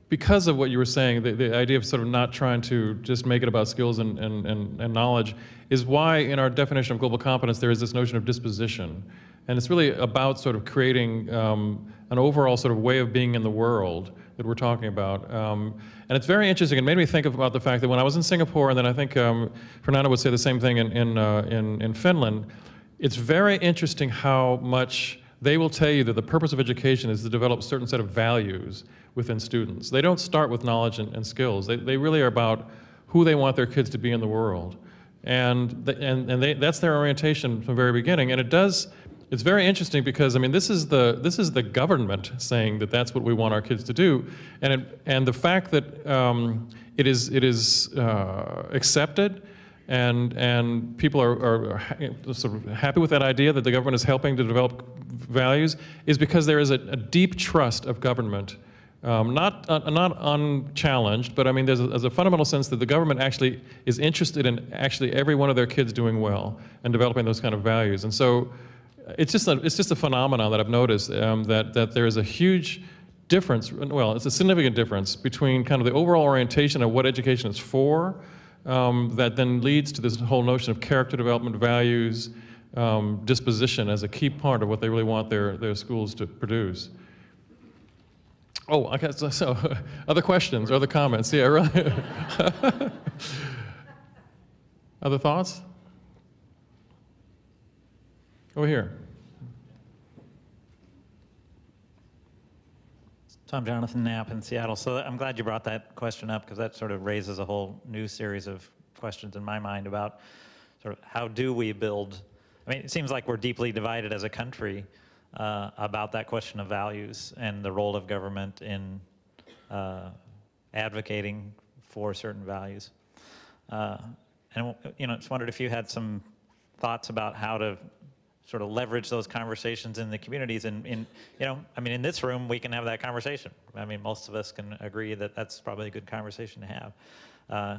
because of what you were saying, the, the idea of sort of not trying to just make it about skills and, and, and, and knowledge is why in our definition of global competence there is this notion of disposition. And it's really about sort of creating um, an overall sort of way of being in the world that we're talking about. Um, and it's very interesting. It made me think about the fact that when I was in Singapore, and then I think um, Fernando would say the same thing in, in, uh, in, in Finland, it's very interesting how much they will tell you that the purpose of education is to develop a certain set of values within students. They don't start with knowledge and, and skills. They, they really are about who they want their kids to be in the world. And, the, and, and they, that's their orientation from the very beginning. And it does, it's very interesting because, I mean, this is the, this is the government saying that that's what we want our kids to do. And, it, and the fact that um, it is, it is uh, accepted and, and people are, are, are sort of happy with that idea that the government is helping to develop values is because there is a, a deep trust of government Um, not, uh, not unchallenged, but I mean, there's a, there's a fundamental sense that the government actually is interested in actually every one of their kids doing well and developing those kind of values. And so uh, it's just a, it's just a phenomenon that I've noticed um, that, that there is a huge difference, well, it's a significant difference between kind of the overall orientation of what education is for um, that then leads to this whole notion of character development, values, um, disposition as a key part of what they really want their, their schools to produce. Oh, okay, so, so other questions, other comments? Yeah, really. other thoughts? Over here. Tom Jonathan Knapp in Seattle. So I'm glad you brought that question up because that sort of raises a whole new series of questions in my mind about sort of how do we build. I mean, it seems like we're deeply divided as a country uh, about that question of values and the role of government in uh, advocating for certain values. Uh, and you know, just wondered if you had some thoughts about how to sort of leverage those conversations in the communities. And in, you know, I mean, in this room, we can have that conversation. I mean, most of us can agree that that's probably a good conversation to have. Uh,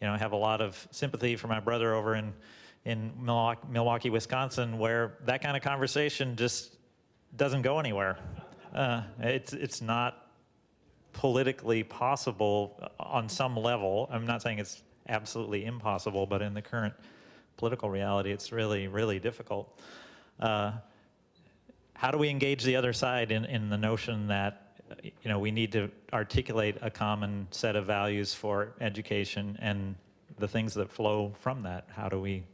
you know, I have a lot of sympathy for my brother over in, in Milwaukee, Milwaukee, Wisconsin, where that kind of conversation just doesn't go anywhere. Uh, it's, it's not politically possible on some level. I'm not saying it's absolutely impossible, but in the current political reality, it's really, really difficult. Uh, how do we engage the other side in, in the notion that you know, we need to articulate a common set of values for education and the things that flow from that. How do we,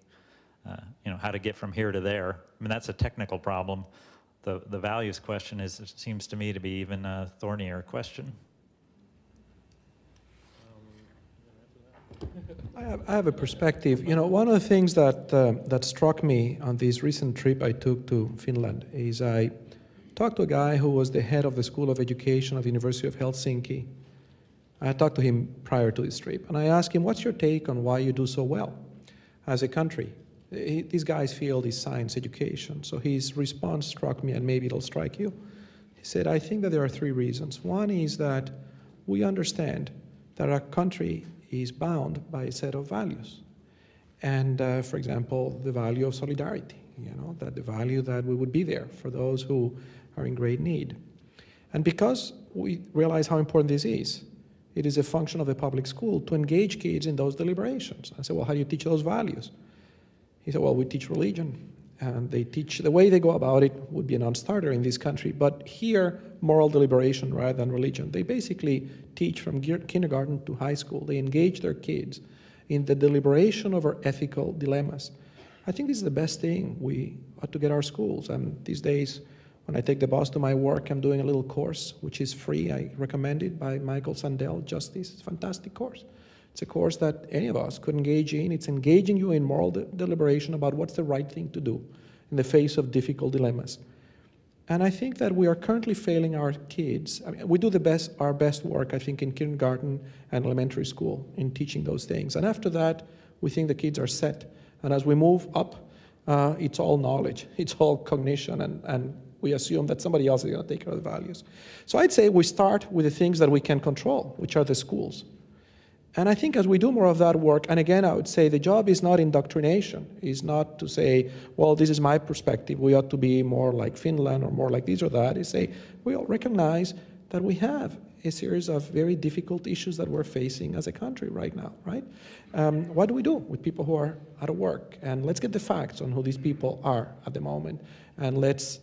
uh, you know, how to get from here to there? I mean, that's a technical problem. The, the values question is, seems to me to be even a thornier question. I have, I have a perspective. You know, one of the things that, uh, that struck me on this recent trip I took to Finland is I talked to a guy who was the head of the School of Education of the University of Helsinki. I talked to him prior to this trip, and I asked him, what's your take on why you do so well as a country? He, these guys field is science education, so his response struck me, and maybe it'll strike you. He said, I think that there are three reasons. One is that we understand that our country is bound by a set of values. And uh, for example, the value of solidarity, you know, that the value that we would be there for those who are in great need. And because we realize how important this is, it is a function of a public school to engage kids in those deliberations. I said, well, how do you teach those values? He said, well, we teach religion. And they teach, the way they go about it would be a non-starter in this country, but here, moral deliberation rather than religion. They basically teach from kindergarten to high school. They engage their kids in the deliberation over ethical dilemmas. I think this is the best thing we ought to get our schools. And these days, when I take the bus to my work, I'm doing a little course, which is free. I recommend it by Michael Sandel, Justice. It's a fantastic course. It's a course that any of us could engage in. It's engaging you in moral de deliberation about what's the right thing to do in the face of difficult dilemmas. And I think that we are currently failing our kids. I mean, we do the best, our best work, I think, in kindergarten and elementary school in teaching those things. And after that, we think the kids are set. And as we move up, uh, it's all knowledge, it's all cognition, and, and we assume that somebody else is going to take care of the values. So I'd say we start with the things that we can control, which are the schools. And I think as we do more of that work, and again, I would say the job is not indoctrination, is not to say, well, this is my perspective, we ought to be more like Finland or more like this or that. Is say, we all recognize that we have a series of very difficult issues that we're facing as a country right now, right? Um, what do we do with people who are out of work? And let's get the facts on who these people are at the moment, and let's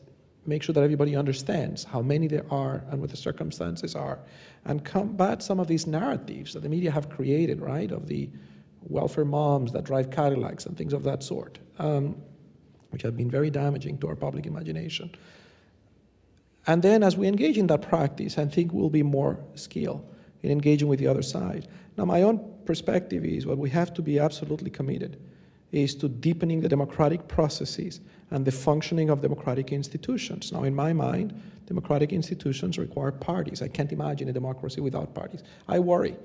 make sure that everybody understands how many there are and what the circumstances are, and combat some of these narratives that the media have created, right, of the welfare moms that drive Cadillacs and things of that sort, um, which have been very damaging to our public imagination. And then as we engage in that practice, I think we'll be more skilled in engaging with the other side. Now, my own perspective is what we have to be absolutely committed is to deepening the democratic processes and the functioning of democratic institutions. Now, in my mind, democratic institutions require parties. I can't imagine a democracy without parties. I worry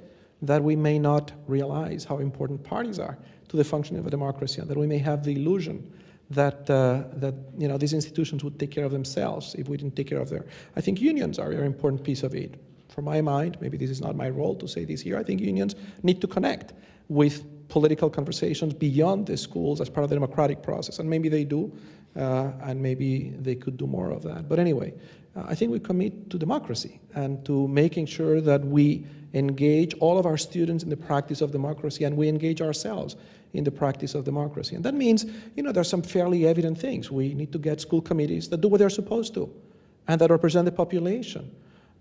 that we may not realize how important parties are to the functioning of a democracy and that we may have the illusion that, uh, that you know, these institutions would take care of themselves if we didn't take care of their... I think unions are a very important piece of it For my mind, maybe this is not my role to say this here, I think unions need to connect with political conversations beyond the schools as part of the democratic process. And maybe they do, uh, and maybe they could do more of that. But anyway, uh, I think we commit to democracy and to making sure that we engage all of our students in the practice of democracy and we engage ourselves in the practice of democracy. And that means, you know, there's some fairly evident things. We need to get school committees that do what they're supposed to and that represent the population.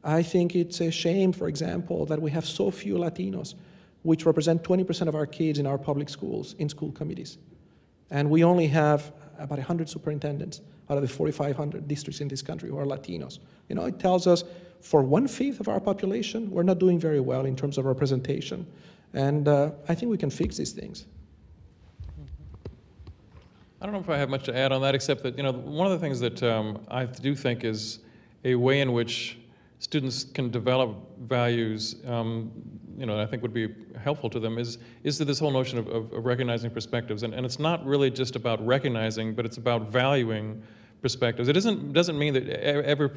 I think it's a shame, for example, that we have so few Latinos, which represent 20% of our kids in our public schools, in school committees. And we only have about 100 superintendents out of the 4,500 districts in this country who are Latinos. You know, it tells us for one-fifth of our population, we're not doing very well in terms of representation. And uh, I think we can fix these things. I don't know if I have much to add on that, except that, you know, one of the things that um, I do think is a way in which students can develop values, um, you know, I think would be helpful to them is, is this whole notion of, of, of recognizing perspectives. And, and it's not really just about recognizing, but it's about valuing perspectives. It isn't, doesn't mean that every,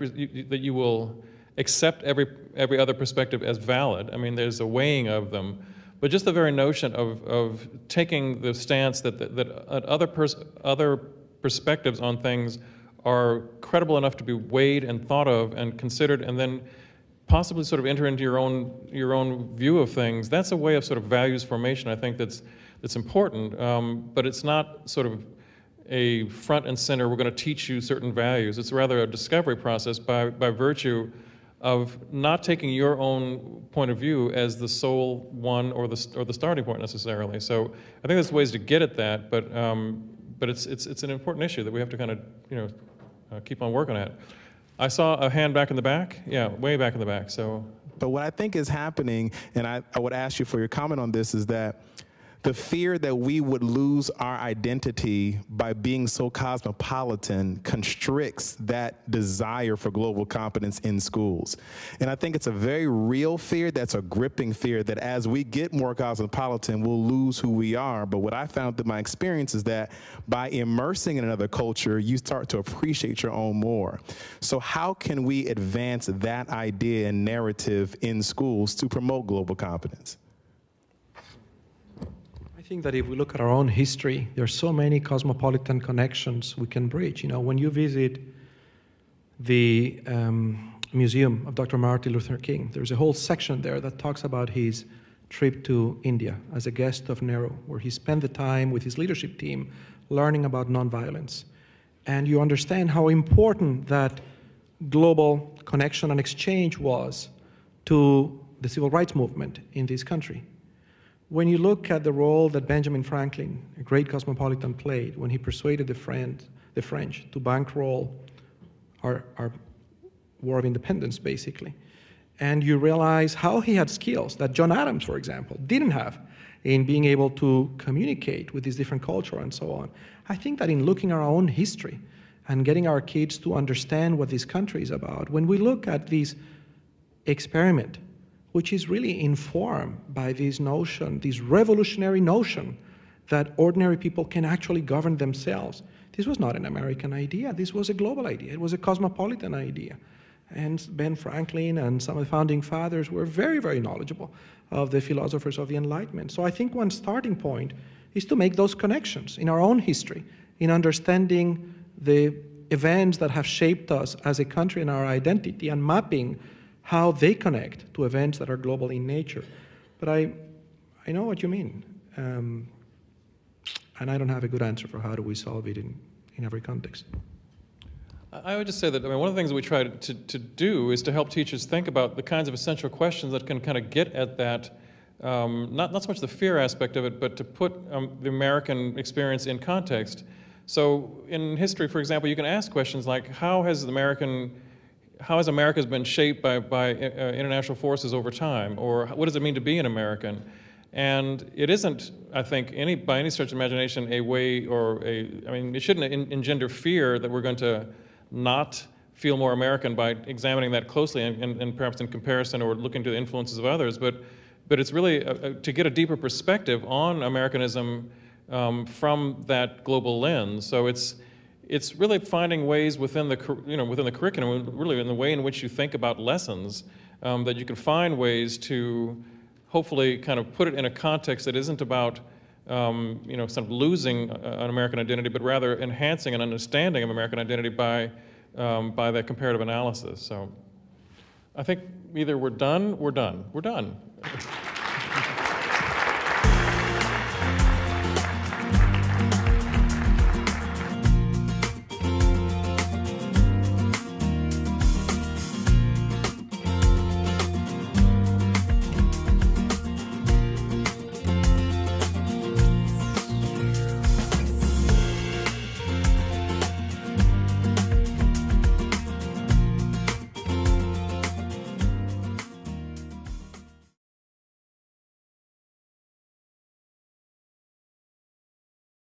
that you will accept every, every other perspective as valid. I mean, there's a weighing of them. But just the very notion of, of taking the stance that, that, that other, pers other perspectives on things are credible enough to be weighed and thought of and considered and then possibly sort of enter into your own, your own view of things, that's a way of sort of values formation, I think, that's, that's important. Um, but it's not sort of a front and center, we're going to teach you certain values. It's rather a discovery process by, by virtue of not taking your own point of view as the sole one or the, or the starting point necessarily. So I think there's ways to get at that, but, um, but it's, it's, it's an important issue that we have to kind of, you know, uh, keep on working at. I saw a hand back in the back. Yeah, way back in the back, so. But what I think is happening, and I, I would ask you for your comment on this, is that the fear that we would lose our identity by being so cosmopolitan constricts that desire for global competence in schools. And I think it's a very real fear that's a gripping fear that as we get more cosmopolitan, we'll lose who we are. But what I found through my experience is that by immersing in another culture, you start to appreciate your own more. So how can we advance that idea and narrative in schools to promote global competence? I think that if we look at our own history, there are so many cosmopolitan connections we can bridge. You know, when you visit the um, museum of Dr. Martin Luther King, there's a whole section there that talks about his trip to India as a guest of Nehru, where he spent the time with his leadership team learning about nonviolence. And you understand how important that global connection and exchange was to the civil rights movement in this country. When you look at the role that Benjamin Franklin, a great cosmopolitan, played when he persuaded the, friend, the French to bankroll our, our War of Independence, basically, and you realize how he had skills that John Adams, for example, didn't have in being able to communicate with these different cultures and so on. I think that in looking at our own history and getting our kids to understand what this country is about, when we look at this experiment which is really informed by this notion, this revolutionary notion that ordinary people can actually govern themselves. This was not an American idea. This was a global idea. It was a cosmopolitan idea. And Ben Franklin and some of the founding fathers were very, very knowledgeable of the philosophers of the Enlightenment. So I think one starting point is to make those connections in our own history, in understanding the events that have shaped us as a country and our identity and mapping how they connect to events that are global in nature. But I, I know what you mean. Um, and I don't have a good answer for how do we solve it in, in every context. I would just say that I mean, one of the things that we try to, to do is to help teachers think about the kinds of essential questions that can kind of get at that, um, not, not so much the fear aspect of it, but to put um, the American experience in context. So in history, for example, you can ask questions like, how has the American how has America been shaped by, by uh, international forces over time? Or what does it mean to be an American? And it isn't, I think, any by any stretch of imagination, a way or a, I mean, it shouldn't engender fear that we're going to not feel more American by examining that closely and, and, and perhaps in comparison or looking to the influences of others. But, but it's really a, a, to get a deeper perspective on Americanism um, from that global lens. So it's, it's really finding ways within the, you know, within the curriculum, really in the way in which you think about lessons, um, that you can find ways to hopefully kind of put it in a context that isn't about, um, you know, sort of losing uh, an American identity, but rather enhancing an understanding of American identity by, um, by that comparative analysis. So I think either we're done, we're done, we're done.